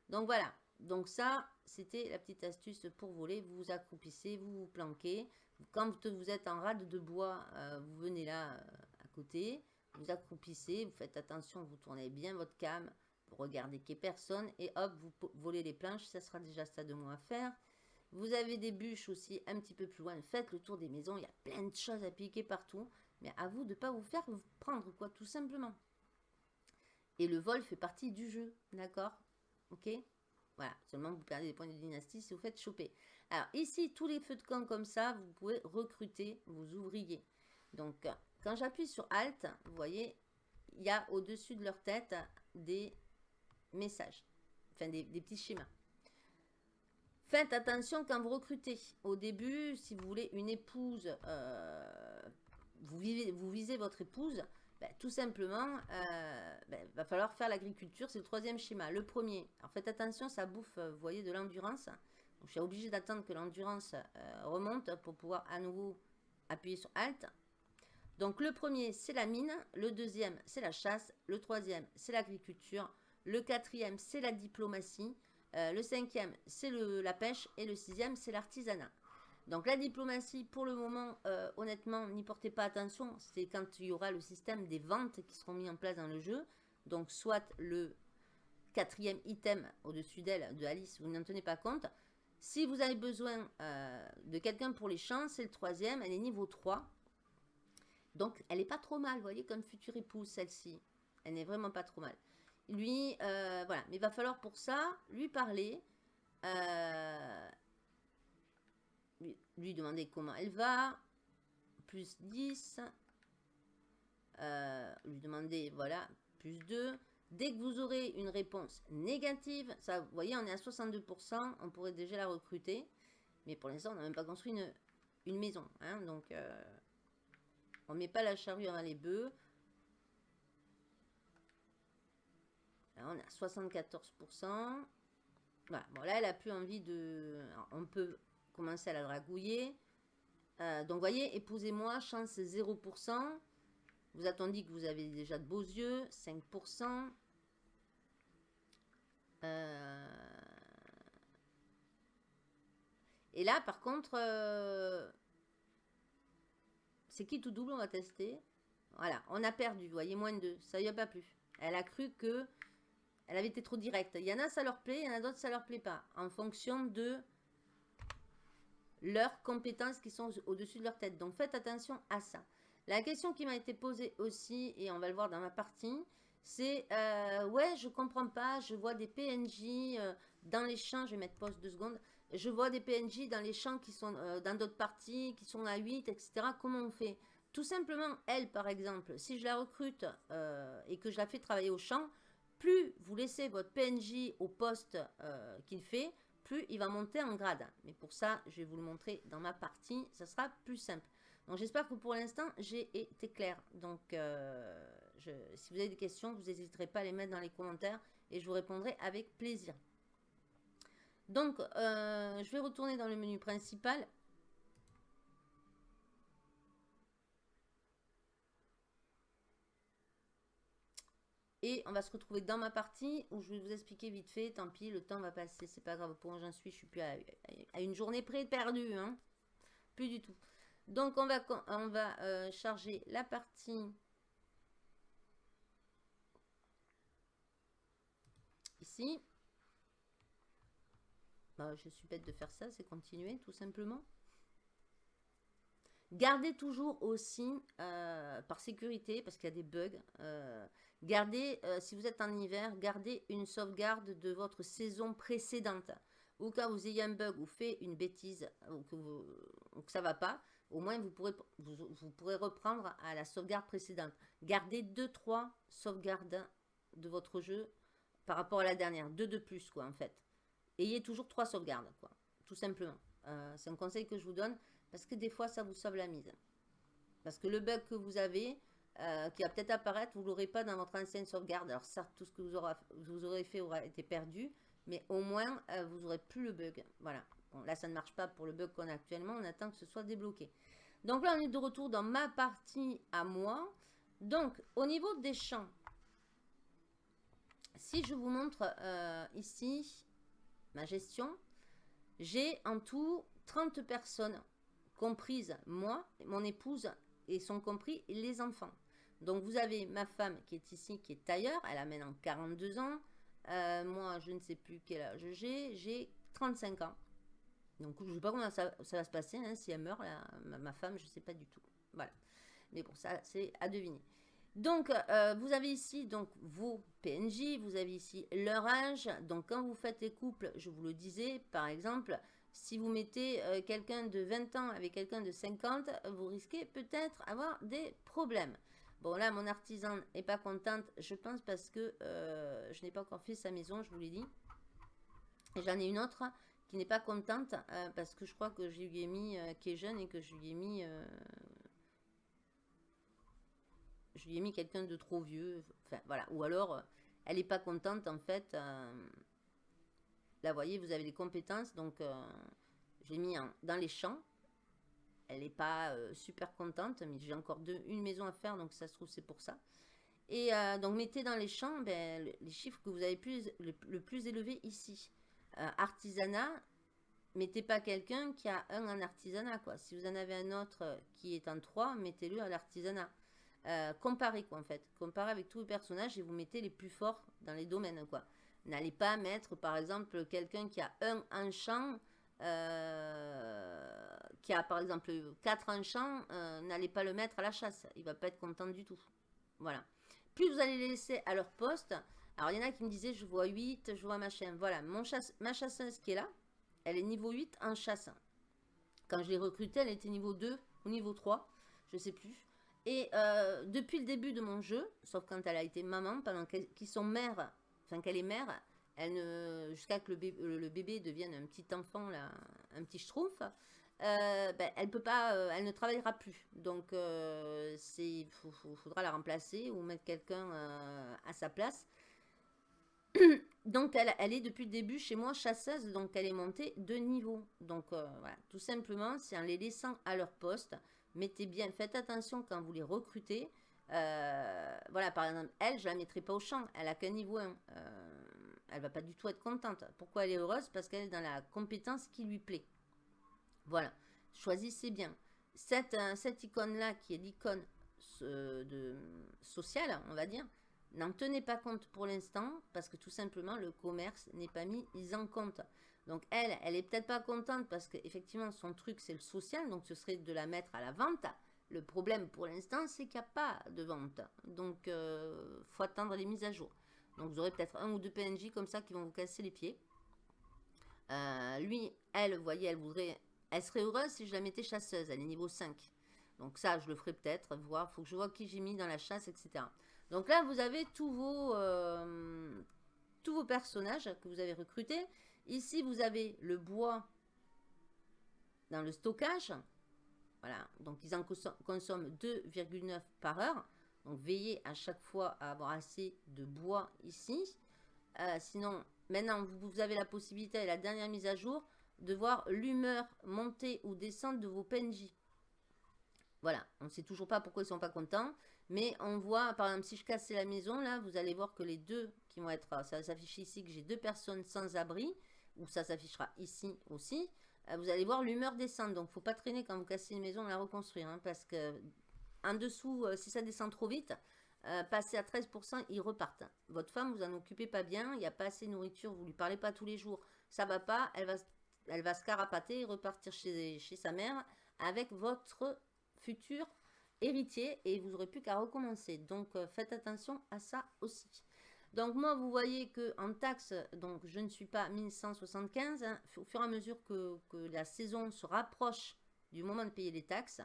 Donc voilà. Donc ça, c'était la petite astuce pour voler. Vous vous accroupissez, vous vous planquez. Quand vous êtes en rade de bois, euh, vous venez là euh, à côté vous accroupissez, vous faites attention, vous tournez bien votre cam, vous regardez qu'il n'y ait personne et hop, vous volez les planches, ça sera déjà ça de moins à faire. Vous avez des bûches aussi un petit peu plus loin, faites le tour des maisons, il y a plein de choses à piquer partout, mais à vous de ne pas vous faire prendre quoi, tout simplement. Et le vol fait partie du jeu, d'accord? Ok? Voilà, seulement vous perdez des points de dynastie si vous faites choper. Alors ici, tous les feux de camp comme ça, vous pouvez recruter vos ouvriers. Donc, quand j'appuie sur Alt, vous voyez, il y a au-dessus de leur tête des messages, enfin des, petits schémas. Faites attention quand vous recrutez. Au début, si vous voulez une épouse, euh, vous, vous visez votre épouse, ben, tout simplement, il euh, ben, va falloir faire l'agriculture. C'est le troisième schéma. Le premier, alors faites attention, ça bouffe, vous voyez, de l'endurance. Je suis obligé d'attendre que l'endurance euh, remonte pour pouvoir à nouveau appuyer sur Alt. Donc le premier, c'est la mine. Le deuxième, c'est la chasse. Le troisième, c'est l'agriculture. Le quatrième, c'est la diplomatie. Euh, le cinquième, c'est la pêche. Et le sixième, c'est l'artisanat. Donc la diplomatie, pour le moment, euh, honnêtement, n'y portez pas attention. C'est quand il y aura le système des ventes qui seront mis en place dans le jeu. Donc soit le quatrième item au-dessus d'elle, de Alice, vous n'en tenez pas compte. Si vous avez besoin euh, de quelqu'un pour les champs, c'est le troisième, elle est niveau 3. Donc, elle n'est pas trop mal, vous voyez, comme future épouse, celle-ci. Elle n'est vraiment pas trop mal. Lui, euh, voilà. Mais il va falloir pour ça lui parler. Lui, demander comment elle va. Plus 10. Euh, lui demander, voilà, plus 2. Dès que vous aurez une réponse négative, ça, vous voyez, on est à 62%, on pourrait déjà la recruter. Mais pour l'instant, on n'a même pas construit une, maison. Hein, donc, on met pas la charrue avant les bœufs. On est à 74%. Voilà. Bon, elle a plus envie de... on peut commencer à la dragouiller. Euh, donc, voyez, épousez-moi, chance 0%. Vous attendez que vous avez déjà de beaux yeux, 5%. Euh, et là, par contre, euh, c'est qui tout double On va tester. Voilà, on a perdu, voyez, moins de 2. Ça y a pas plus. Elle a cru que elle avait été trop directe. Il y en a, ça leur plaît, il y en a d'autres, ça leur plaît pas. En fonction de leurs compétences qui sont au-dessus de leur tête. Donc, faites attention à ça. La question qui m'a été posée aussi, et on va le voir dans ma partie, c'est euh, ouais, je comprends pas, je vois des PNJ euh, dans les champs, je vais mettre pause deux secondes, je vois des PNJ dans les champs qui sont euh, dans d'autres parties, qui sont à 8, etc. Comment on fait? Tout simplement, elle, par exemple, si je la recrute et que je la fais travailler au champ, plus vous laissez votre PNJ au poste qu'il fait, il va monter en grade. Mais pour ça, je vais vous le montrer dans ma partie, ça sera plus simple. Donc j'espère que pour l'instant, j'ai été clair. Donc si vous avez des questions, vous n'hésiterez pas à les mettre dans les commentaires et je vous répondrai avec plaisir. Donc, euh, je vais retourner dans le menu principal. Et on va se retrouver dans ma partie où je vais vous expliquer vite fait. Tant pis, le temps va passer, c'est pas grave. Pour j'en suis, je suis plus à, une journée près perdue. Hein. Plus du tout. Donc, on va, on va euh, charger la partie ici. Bah, je suis bête de faire ça, c'est continuer tout simplement. Gardez toujours aussi, euh, par sécurité, parce qu'il y a des bugs, euh, gardez, euh, si vous êtes en hiver, gardez une sauvegarde de votre saison précédente. Cas où vous ayez un bug ou fait une bêtise, ou que, ça ne va pas, au moins vous pourrez, reprendre à la sauvegarde précédente. Gardez 2-3 sauvegardes de votre jeu par rapport à la dernière. Deux de plus, quoi, en fait. Ayez toujours trois sauvegardes, quoi. Tout simplement. C'est un conseil que je vous donne. Parce que des fois, ça vous sauve la mise. Parce que le bug que vous avez, euh, qui va peut-être apparaître, vous ne l'aurez pas dans votre ancienne sauvegarde. Alors certes, tout ce que vous aurez, fait aura été perdu, mais au moins, euh, vous n'aurez plus le bug. Voilà. Bon, là, ça ne marche pas pour le bug qu'on a actuellement. On attend que ce soit débloqué. Donc là, on est de retour dans ma partie à moi. Donc, au niveau des champs, si je vous montre euh, ici ma gestion, j'ai en tout 30 personnes comprise moi, mon épouse et sont compris les enfants. Donc vous avez ma femme qui est ici, qui est tailleur, elle a maintenant 42 ans. Euh, moi, je ne sais plus quel âge j'ai, j'ai 35 ans. Donc je ne sais pas comment ça, va se passer, hein, si elle meurt, ma, femme, je ne sais pas du tout. Voilà. Mais bon, ça c'est à deviner. Donc, euh, vous avez ici donc vos PNJ, vous avez ici leur âge. Donc, quand vous faites les couples, je vous le disais, par exemple, si vous mettez euh, quelqu'un de 20 ans avec quelqu'un de 50, vous risquez peut-être avoir des problèmes. Bon, là, mon artisan n'est pas contente, je pense, parce que euh, je n'ai pas encore fait sa maison, je vous l'ai dit. Et j'en ai une autre qui n'est pas contente, euh, parce que je crois que je lui ai mis, qui est jeune, et que je lui ai mis... je lui mis quelqu'un de trop vieux. Voilà. Ou alors, elle n'est pas contente, en fait Là, vous voyez, vous avez des compétences. Donc, euh, j'ai mis dans les champs. Elle n'est pas euh, super contente, mais j'ai encore deux, une maison à faire, donc ça se trouve, c'est pour ça. Et euh, donc, mettez dans les champs ben, les chiffres que vous avez le, plus élevé ici. artisanat, mettez pas quelqu'un qui a un en artisanat, quoi. Si vous en avez un autre qui est en 3, mettez-le à l'artisanat. comparez, quoi, en fait. Comparez avec tous les personnages et vous mettez les plus forts dans les domaines, quoi. N'allez pas mettre, par exemple, quelqu'un qui a un enchant, euh, qui a par exemple quatre enchants, euh, n'allez pas le mettre à la chasse. Il va pas être content du tout. Voilà. Plus vous allez les laisser à leur poste. Alors, il y en a qui me disaient, je vois 8, je vois machin. Voilà, mon chasse, ma chasseuse qui est là, elle est niveau 8 en chasse. Quand je l'ai recrutée, elle était niveau 2 ou niveau 3, je sais plus. Et euh, depuis le début de mon jeu, sauf quand elle a été maman, pendant qu'ils sont mères qu'elle est mère, elle ne, jusqu'à que le bébé, devienne un petit enfant, là, un petit schtroumpf, euh, ben, elle peut pas, euh, elle ne travaillera plus. Donc, euh, c'est, faudra la remplacer ou mettre quelqu'un euh, à sa place. donc, elle, elle, est depuis le début chez moi chasseuse, donc elle est montée de niveau. Donc, voilà, tout simplement, c'est en les laissant à leur poste. Mettez bien, faites attention quand vous les recrutez. Euh, voilà, par exemple, elle, je la mettrai pas au champ. Elle a qu'un niveau 1. Euh, elle va pas du tout être contente. Pourquoi elle est heureuse? Parce qu'elle est dans la compétence qui lui plaît. Voilà. Choisissez bien. Cette, euh, cette icône-là, qui est l'icône sociale, on va dire, n'en tenez pas compte pour l'instant parce que tout simplement, le commerce n'est pas mis en compte. Donc elle, elle est peut-être pas contente parce qu'effectivement, son truc, c'est le social. Donc ce serait de la mettre à la vente. Le problème pour l'instant, c'est qu'il n'y a pas de vente. Donc, il euh, faut attendre les mises à jour. Donc, vous aurez peut-être un ou deux PNJ comme ça qui vont vous casser les pieds. Euh, lui, elle, vous voyez, elle voudrait... Elle serait heureuse si je la mettais chasseuse. Elle est niveau 5. Donc ça, je le ferai peut-être. Voir, faut que je vois qui j'ai mis dans la chasse, etc. Donc là, vous avez tous vos, euh, tous vos personnages que vous avez recrutés. Ici, vous avez le bois dans le stockage. Voilà, donc ils en consomment 2,9 par heure. Donc veillez à chaque fois à avoir assez de bois ici. Euh, sinon, maintenant, vous, avez la possibilité, la dernière mise à jour, de voir l'humeur monter ou descendre de vos PNJ. Voilà, on ne sait toujours pas pourquoi ils sont pas contents. Mais on voit, par exemple, si je cassais la maison, là, vous allez voir que les deux qui vont être... Ça s'affiche ici que j'ai deux personnes sans abri. Ou ça s'affichera ici aussi. Euh, vous allez voir l'humeur descendre. Donc, faut pas traîner quand vous cassez une maison, la reconstruire. Hein, parce que en dessous, euh, si ça descend trop vite, euh, passer à 13%, ils repartent. Votre femme, vous en occupez pas bien, il n'y a pas assez de nourriture, vous lui parlez pas tous les jours, ça va pas, elle va, se carapater et repartir chez, chez sa mère avec votre futur héritier et vous n'aurez plus qu'à recommencer. Donc, faites attention à ça aussi. Donc, moi, vous voyez que en taxe, donc je ne suis pas 1175. Hein, au fur et à mesure que, que la saison se rapproche du moment de payer les taxes,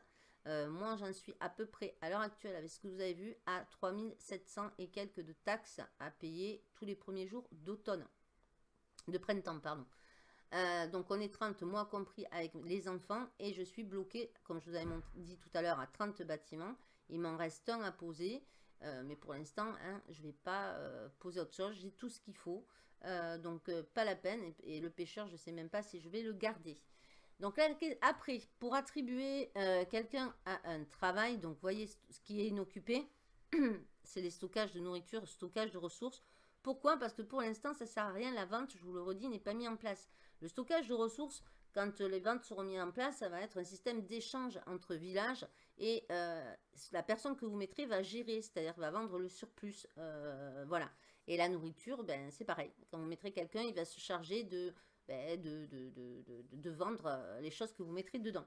euh, moi, j'en suis à peu près, à l'heure actuelle, avec ce que vous avez vu, à 3700 et quelques de taxes à payer tous les premiers jours d'automne. De printemps, pardon. Euh, donc, on est 30, moi compris, avec les enfants. Et je suis bloqué, comme je vous avais dit tout à l'heure, à 30 bâtiments. Il m'en reste un à poser. Euh, mais pour l'instant, hein, je ne vais pas poser autre chose. J'ai tout ce qu'il faut. donc, pas la peine. et, le pêcheur, je ne sais même pas si je vais le garder. Donc là, après, pour attribuer euh, quelqu'un à un travail, donc voyez ce qui est inoccupé, c'est les stockages de nourriture, stockage de ressources. Pourquoi? Parce que pour l'instant, ça ne sert à rien. La vente, je vous le redis, n'est pas mis en place. Le stockage de ressources, quand les ventes seront mises en place, ça va être un système d'échange entre villages et euh, la personne que vous mettrez va gérer, c'est-à-dire va vendre le surplus. Euh, voilà. Et la nourriture, ben, c'est pareil. Quand vous mettrez quelqu'un, il va se charger de ben, vendre euh, les choses que vous mettrez dedans.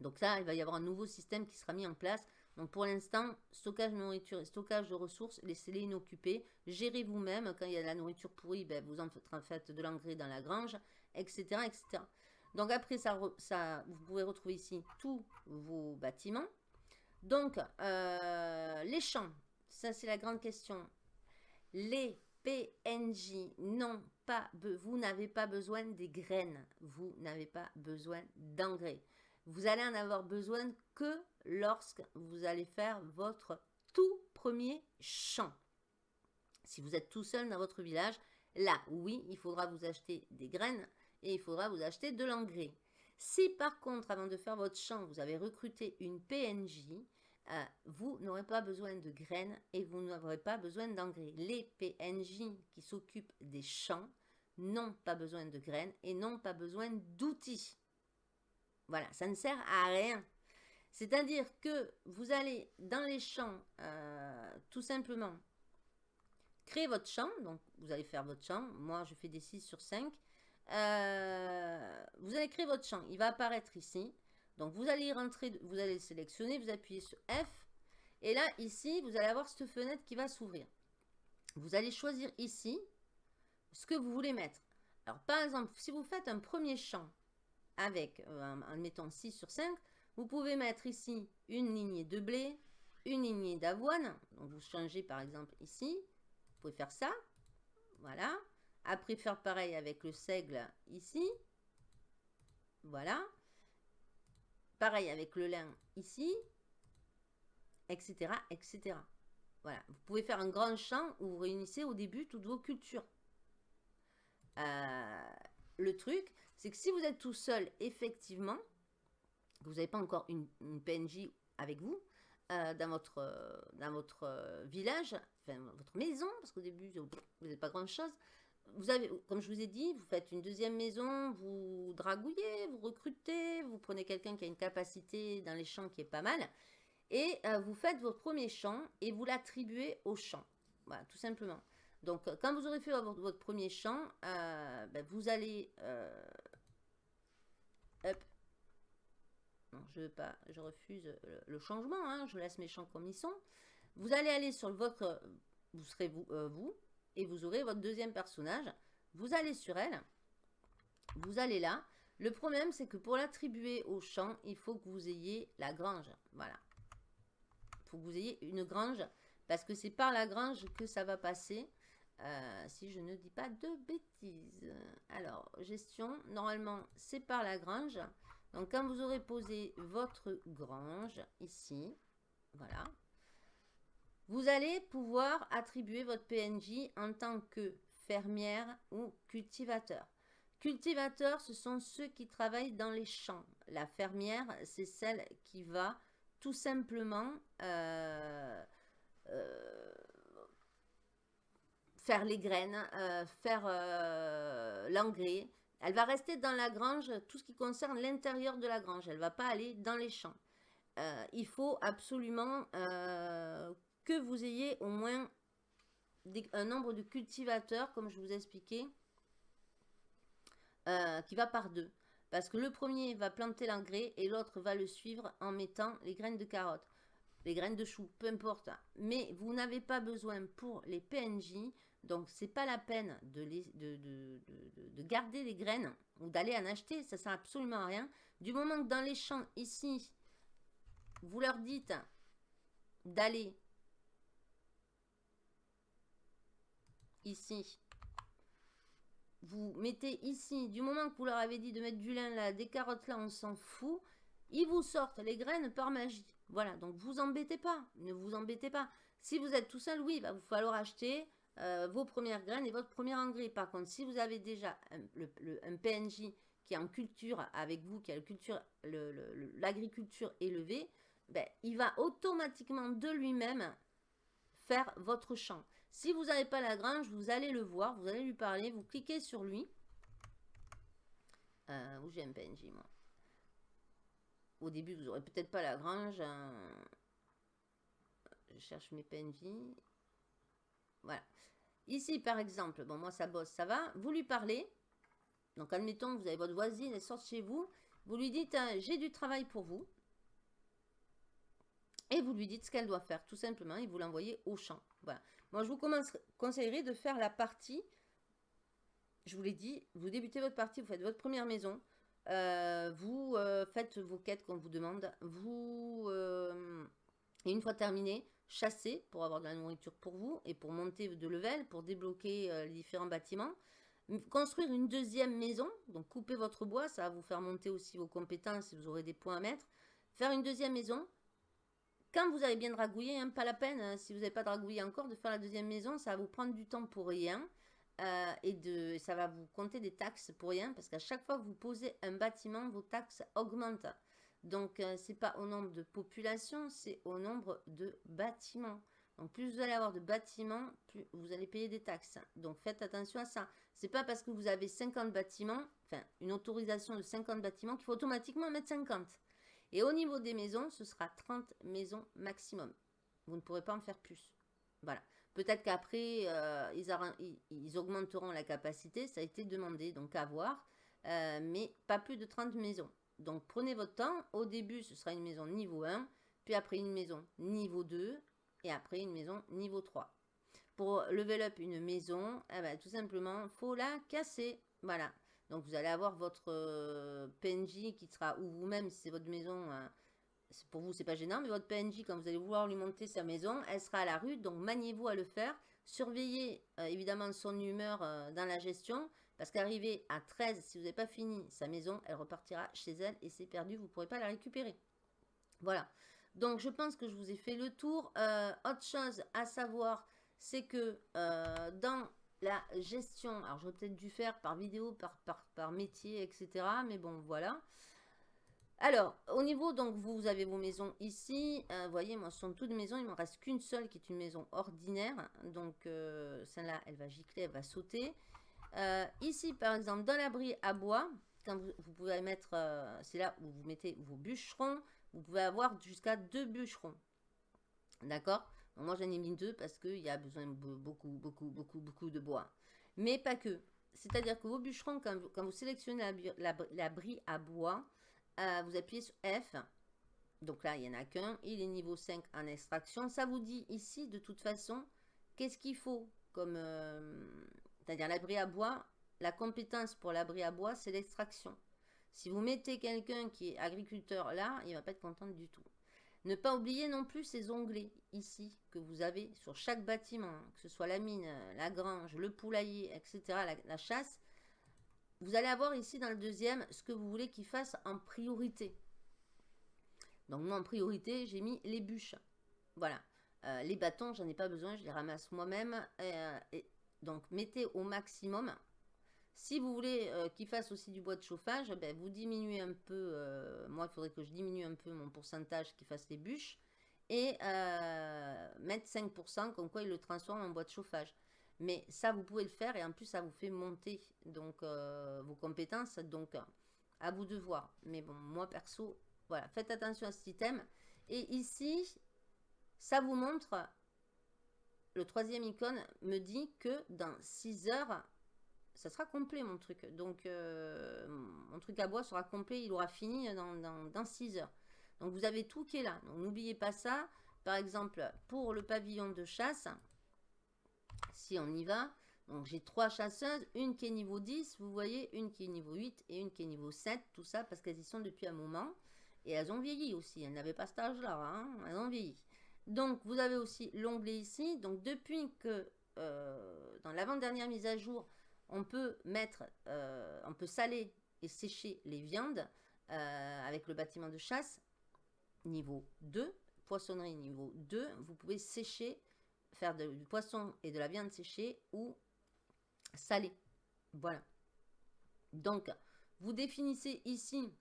Donc là, il va y avoir un nouveau système qui sera mis en place. Donc pour l'instant, stockage de nourriture et stockage de ressources, laissez-les inoccupés. Gérez vous-même. Quand il y a de la nourriture pourrie, ben, vous en faites de l'engrais dans la grange, etc. Donc après, ça, vous pouvez retrouver ici tous vos bâtiments. Donc, euh, les champs, ça c'est la grande question. Les PNJ, vous n'avez pas besoin des graines, vous n'avez pas besoin d'engrais. Vous allez en avoir besoin que lorsque vous allez faire votre tout premier champ. Si vous êtes tout seul dans votre village, là, oui, il faudra vous acheter des graines et il faudra vous acheter de l'engrais. Si par contre, avant de faire votre champ, vous avez recruté une PNJ, euh, vous n'aurez pas besoin de graines et vous n'aurez pas besoin d'engrais. Les PNJ qui s'occupent des champs n'ont pas besoin de graines et n'ont pas besoin d'outils. Voilà, ça ne sert à rien. C'est-à-dire que vous allez dans les champs, euh, tout simplement, créer votre champ. Donc, vous allez faire votre champ. Moi, je fais des 6 sur 5. Euh, vous allez créer votre champ. Il va apparaître ici. Donc, vous allez rentrer, vous allez sélectionner, vous appuyez sur F. Et là, ici, vous allez avoir cette fenêtre qui va s'ouvrir. Vous allez choisir ici ce que vous voulez mettre. Alors, par exemple, si vous faites un premier champ avec, euh, en mettant 6 sur 5, vous pouvez mettre ici une lignée de blé, une lignée d'avoine. Donc, vous changez par exemple ici. Vous pouvez faire ça. Voilà. Après, faire pareil avec le seigle ici. Voilà. Pareil avec le lin ici, etc., etc. Voilà. Vous pouvez faire un grand champ où vous réunissez au début toutes vos cultures. Euh, le truc, c'est que si vous êtes tout seul, effectivement, vous n'avez pas encore une, PNJ avec vous, euh, dans votre, dans votre village, enfin votre maison, parce qu'au début, vous n'êtes pas grand-chose, vous comme je vous ai dit, vous faites une deuxième maison, vous dragouillez, vous recrutez, vous prenez quelqu'un qui a une capacité dans les champs qui est pas mal, et euh, vous faites votre premier champ et vous l'attribuez au champ. Voilà, tout simplement. Donc, euh, quand vous aurez fait votre, premier champ, euh, ben, vous allez... hop. Non, je veux pas, je refuse le, changement, hein, je laisse mes champs comme ils sont. Vous allez aller sur votre... Vous serez vous et vous aurez votre deuxième personnage. Vous allez sur elle, vous allez là. Le problème, c'est que pour l'attribuer au champ, il faut que vous ayez la grange. Voilà. Il faut que vous ayez une grange, parce que c'est par la grange que ça va passer. Euh, si je ne dis pas de bêtises. Alors, gestion, normalement, c'est par la grange. Donc, quand vous aurez posé votre grange ici, voilà, Vous allez pouvoir attribuer votre PNJ en tant que fermière ou cultivateur. Cultivateur, ce sont ceux qui travaillent dans les champs. La fermière, c'est celle qui va tout simplement euh, euh, faire les graines, euh, faire l'engrais. Elle va rester dans la grange, tout ce qui concerne l'intérieur de la grange. Elle ne va pas aller dans les champs. il faut absolument que vous ayez au moins un nombre de cultivateurs, comme je vous ai expliqué, qui va par deux. Parce que le premier va planter l'engrais et l'autre va le suivre en mettant les graines de carottes, les graines de chou, peu importe. Mais vous n'avez pas besoin pour les PNJ, donc c'est pas la peine de, de, garder les graines ou d'aller en acheter, ça sert absolument à rien. Du moment que dans les champs ici, vous leur dites d'aller ici vous mettez ici, du moment que vous leur avez dit de mettre du lin là, des carottes là, on s'en fout, ils vous sortent les graines par magie. Voilà, donc vous embêtez pas, ne vous embêtez pas. Si vous êtes tout seul, oui, va vous falloir acheter euh, vos premières graines et votre premier engrais. Par contre, si vous avez déjà un, PNJ qui est en culture avec vous, qui a l'agriculture élevée, ben, il va automatiquement de lui-même faire votre champ. Si vous n'avez pas la grange, vous allez le voir, vous allez lui parler, vous cliquez sur lui. Euh, où j'ai un PNJ, moi? Au début, vous n'aurez peut-être pas la grange. Hein. Je cherche mes PNJ. Voilà. Ici, par exemple, bon, moi, ça bosse, ça va. Vous lui parlez. Donc, admettons vous avez votre voisine, elle sort chez vous. Vous lui dites, hein, j'ai du travail pour vous. Et vous lui dites ce qu'elle doit faire, tout simplement, et vous l'envoyez au champ. Voilà. Moi, je vous conseillerais de faire la partie. Je vous l'ai dit, vous débutez votre partie, vous faites votre première maison. Euh, vous euh, faites vos quêtes qu'on vous demande. Vous, euh, et une fois terminé, chassez pour avoir de la nourriture pour vous et pour monter de level, pour débloquer les différents bâtiments. Construire une deuxième maison, donc couper votre bois, ça va vous faire monter aussi vos compétences et vous aurez des points à mettre. Faire une deuxième maison, vous avez bien dragouillé, hein, pas la peine, hein, si vous n'avez pas dragouillé encore, de faire la deuxième maison, ça va vous prendre du temps pour rien. Euh, et de, ça va vous compter des taxes pour rien, parce qu'à chaque fois que vous posez un bâtiment, vos taxes augmentent. Donc, euh, c'est pas au nombre de population, c'est au nombre de bâtiments. Donc, plus vous allez avoir de bâtiments, plus vous allez payer des taxes. Donc, faites attention à ça. C'est pas parce que vous avez 50 bâtiments, enfin, une autorisation de 50 bâtiments, qu'il faut automatiquement mettre 50. Et au niveau des maisons, ce sera 30 maisons maximum. Vous ne pourrez pas en faire plus. Voilà. Peut-être qu'après, euh, ils, augmenteront la capacité. Ça a été demandé, donc à voir. Euh, mais pas plus de 30 maisons. Donc prenez votre temps. Au début, ce sera une maison niveau 1. Puis après, une maison niveau 2. Et après, une maison niveau 3. Pour level up une maison, eh ben, tout simplement, faut la casser. Voilà. Donc vous allez avoir votre euh, PNJ qui sera, ou vous-même, si c'est votre maison, euh, pour vous c'est pas gênant, mais votre PNJ, quand vous allez vouloir lui monter sa maison, elle sera à la rue, donc maniez-vous à le faire. Surveillez euh, évidemment son humeur dans la gestion, parce qu'arriver à 13, si vous n'avez pas fini sa maison, elle repartira chez elle et c'est perdu, vous ne pourrez pas la récupérer. Voilà. Donc je pense que je vous ai fait le tour. autre chose à savoir, c'est que dans la gestion. Alors, j'aurais peut-être dû faire par vidéo, par, métier, etc. Mais bon, voilà. Alors, au niveau, donc, vous, avez vos maisons ici. Euh, vous voyez, moi, ce sont toutes maisons. Il ne me reste qu'une seule qui est une maison ordinaire. Donc, euh, celle-là, elle va gicler, elle va sauter. Euh, ici, par exemple, dans l'abri à bois, vous pouvez mettre, c'est là où vous mettez vos bûcherons. Vous pouvez avoir jusqu'à deux bûcherons. D'accord? Moi, j'en ai mis deux parce qu'il y a besoin de beaucoup, beaucoup, beaucoup, beaucoup de bois. Mais pas que. C'est-à-dire que vos bûcherons, quand vous, sélectionnez l'abri à bois, euh, vous appuyez sur F. Donc là, il n'y en a qu'un. Il est niveau 5 en extraction. Ça vous dit ici, de toute façon, qu'est-ce qu'il faut comme... Euh, c'est-à-dire l'abri à bois, la compétence pour l'abri à bois, c'est l'extraction. Si vous mettez quelqu'un qui est agriculteur là, il ne va pas être content du tout. Ne pas oublier non plus ces onglets ici que vous avez sur chaque bâtiment, que ce soit la mine, la grange, le poulailler, etc., la, chasse. Vous allez avoir ici dans le deuxième ce que vous voulez qu'il fasse en priorité. Donc moi en priorité, j'ai mis les bûches. Voilà. les bâtons, j'en ai pas besoin, je les ramasse moi-même. donc, mettez au maximum. Si vous voulez qu'il fasse aussi du bois de chauffage, ben, vous diminuez un peu. moi, il faudrait que je diminue un peu mon pourcentage qui fasse les bûches. Et mettre 5%, comme quoi il le transforme en bois de chauffage. Mais ça, vous pouvez le faire et en plus, ça vous fait monter donc euh, vos compétences. Donc, à vous de voir. Mais bon, moi perso, voilà, faites attention à cet item. Et ici, ça vous montre, le troisième icône me dit que dans 6 heures, ça sera complet mon truc. Donc, euh, mon truc à bois sera complet, il aura fini dans, dans, dans 6 heures. Donc, vous avez tout qui est là. Donc, n'oubliez pas ça. Par exemple, pour le pavillon de chasse, si on y va, donc j'ai trois chasseuses, une qui est niveau 10, vous voyez, une qui est niveau 8 et une qui est niveau 7, tout ça parce qu'elles y sont depuis un moment. Et elles ont vieilli aussi, elles n'avaient pas cet âge-là, hein, elles ont vieilli. Donc vous avez aussi l'onglet ici, donc depuis que euh, dans l'avant-dernière mise à jour, on peut mettre, euh, on peut saler et sécher les viandes euh, avec le bâtiment de chasse niveau 2, poissonnerie niveau 2, vous pouvez sécher faire du poisson et de la viande séchée ou salée. Voilà. Donc, vous définissez ici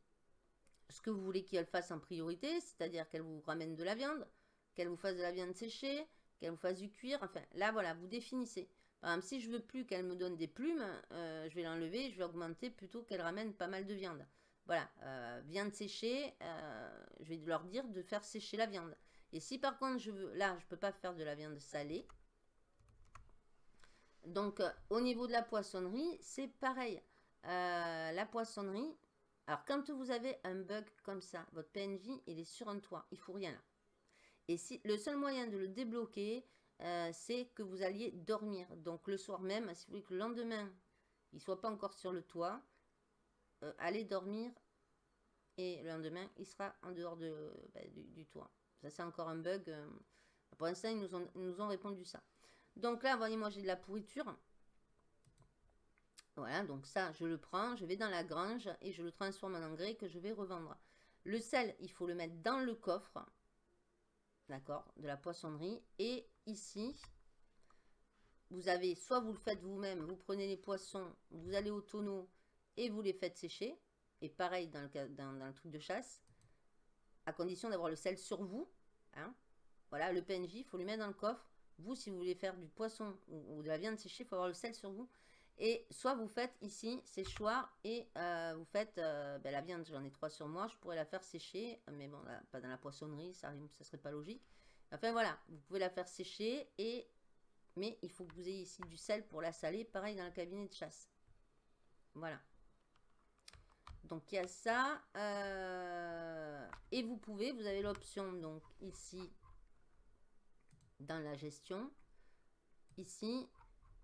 ce que vous voulez qu'elle fasse en priorité, c'est-à-dire qu'elle vous ramène de la viande, qu'elle vous fasse de la viande séchée, qu'elle vous fasse du cuir. Enfin, là, voilà, vous définissez. Si je veux plus qu'elle me donne des plumes, euh, je vais l'enlever, je vais augmenter plutôt qu'elle ramène pas mal de viande. Voilà, euh, viande séchée, euh, je vais leur dire de faire sécher la viande. Et si par contre, je veux, là, je ne peux pas faire de la viande salée. Donc, au niveau de la poissonnerie, c'est pareil. La poissonnerie, alors quand vous avez un bug comme ça, votre PNJ, il est sur un toit, il faut rien là. Et si le seul moyen de le débloquer, euh, c'est que vous alliez dormir. Donc le soir même, si vous voulez que le lendemain, il ne soit pas encore sur le toit, allez dormir et le lendemain, il sera en dehors de, bah, du toit. Ça, c'est encore un bug. Euh, pour l'instant, ils nous ont, nous ont répondu ça. Donc là, voyez-moi, j'ai de la pourriture. Voilà, donc ça, je le prends, je vais dans la grange et je le transforme en engrais que je vais revendre. Le sel, il faut le mettre dans le coffre, d'accord, de la poissonnerie. Et ici, vous avez, soit vous le faites vous-même, vous prenez les poissons, vous allez au tonneau et vous les faites sécher. Et pareil dans le, le truc de chasse à condition d'avoir le sel sur vous. Hein. Voilà, le PNJ, il faut lui mettre dans le coffre. Vous, si vous voulez faire du poisson ou, de la viande séchée, il faut avoir le sel sur vous. Et soit vous faites ici séchoir et euh, vous faites euh, ben, la viande, j'en ai trois sur moi, je pourrais la faire sécher, mais bon, pas dans la poissonnerie, ça ne serait pas logique. Enfin voilà, vous pouvez la faire sécher, et mais il faut que vous ayez ici du sel pour la saler, pareil dans le cabinet de chasse. Voilà. Donc il y a ça. Euh, et vous pouvez, vous avez l'option donc ici dans la gestion. Ici,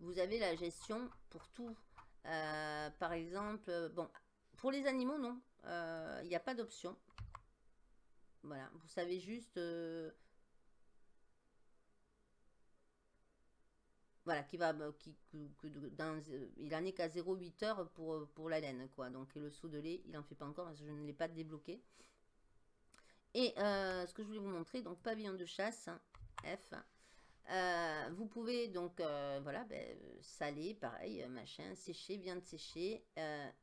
vous avez la gestion pour tout. Euh, par exemple, bon, pour les animaux, non. Euh, il n'y a pas d'option. Voilà, vous savez juste voilà, qui va, bah, qui, dans, euh, il en est qu'à 0,8 heures pour, euh, pour la laine, quoi. Donc, le saut de lait, il n'en fait pas encore parce que je ne l'ai pas débloqué. Et euh, ce que je voulais vous montrer, donc pavillon de chasse, F. vous pouvez donc, voilà, ben, saler, pareil, machin, sécher, viande sécher.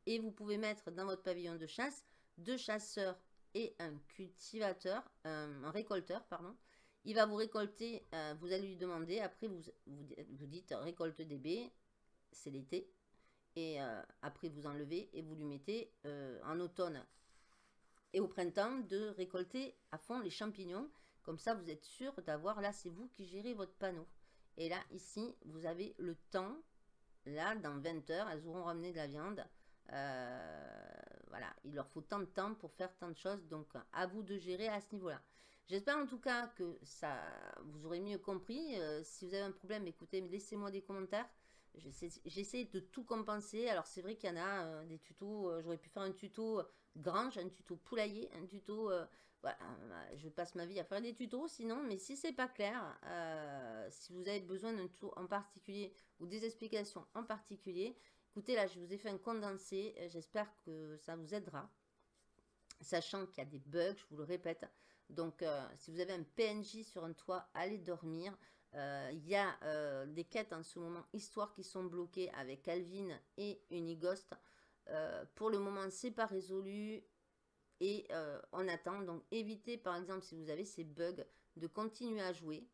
et vous pouvez mettre dans votre pavillon de chasse deux chasseurs et un cultivateur, un récolteur, pardon. Il va vous récolter, euh, vous allez lui demander, après vous, vous, dites récolte des baies, c'est l'été. Et euh, après vous enlevez et vous lui mettez euh, en automne et au printemps de récolter à fond les champignons. Comme ça vous êtes sûr d'avoir, là c'est vous qui gérez votre panneau. Et là ici vous avez le temps, là dans 20 heures elles auront ramené de la viande. voilà, il leur faut tant de temps pour faire tant de choses. Donc à vous de gérer à ce niveau-là. J'espère en tout cas que ça vous aurez mieux compris. Euh, si vous avez un problème, écoutez, laissez-moi des commentaires. J'essaie de tout compenser. Alors c'est vrai qu'il y en a euh, des tutos, euh, j'aurais pu faire un tuto grange, un tuto poulailler, un tuto... voilà, je passe ma vie à faire des tutos sinon, mais si c'est pas clair, si vous avez besoin d'un tuto en particulier ou des explications en particulier, écoutez là, je vous ai fait un condensé, j'espère que ça vous aidera. Sachant qu'il y a des bugs, je vous le répète, Donc, si vous avez un PNJ sur un toit, allez dormir. Il y a des quêtes en ce moment, histoire qui sont bloquées avec Alvin et Unighost. pour le moment, c'est pas résolu et on attend. Donc, évitez, par exemple, si vous avez ces bugs, de continuer à jouer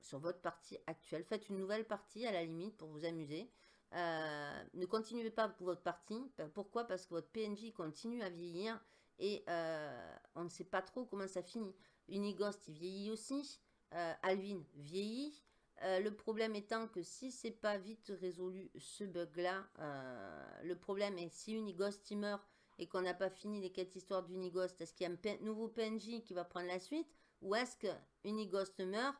sur votre partie actuelle. Faites une nouvelle partie à la limite pour vous amuser. Euh, ne continuez pas pour votre partie. Pourquoi? Parce que votre PNJ continue à vieillir et euh, on ne sait pas trop comment ça finit. Unighost, il vieillit aussi. Euh, Alvin vieillit. le problème étant que si c'est pas vite résolu ce bug là, le problème est si Unighost meurt et qu'on n'a pas fini les quêtes histoires d'Unighost, est-ce qu'il y a un nouveau PNJ qui va prendre la suite ou est-ce que Unighost meurt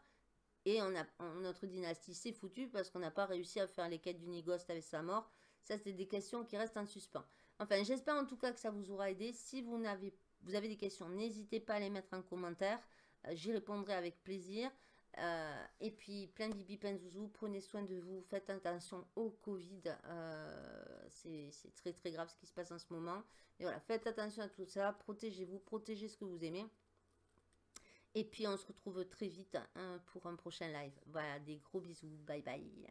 et on a, notre dynastie s'est foutue parce qu'on n'a pas réussi à faire les quêtes d'Unighost avec sa mort? Ça, c'est des questions qui restent en suspens. Enfin, j'espère en tout cas que ça vous aura aidé. Si vous, avez, vous avez des questions, n'hésitez pas à les mettre en commentaire. Euh, j'y répondrai avec plaisir. Euh, et puis, plein de bibi zouzou. Prenez soin de vous. Faites attention au Covid. Euh, c'est très très grave ce qui se passe en ce moment. Et voilà, faites attention à tout ça. Protégez-vous. Protégez ce que vous aimez. Et puis on se retrouve très vite hein, pour un prochain live. Voilà, des gros bisous. Bye bye.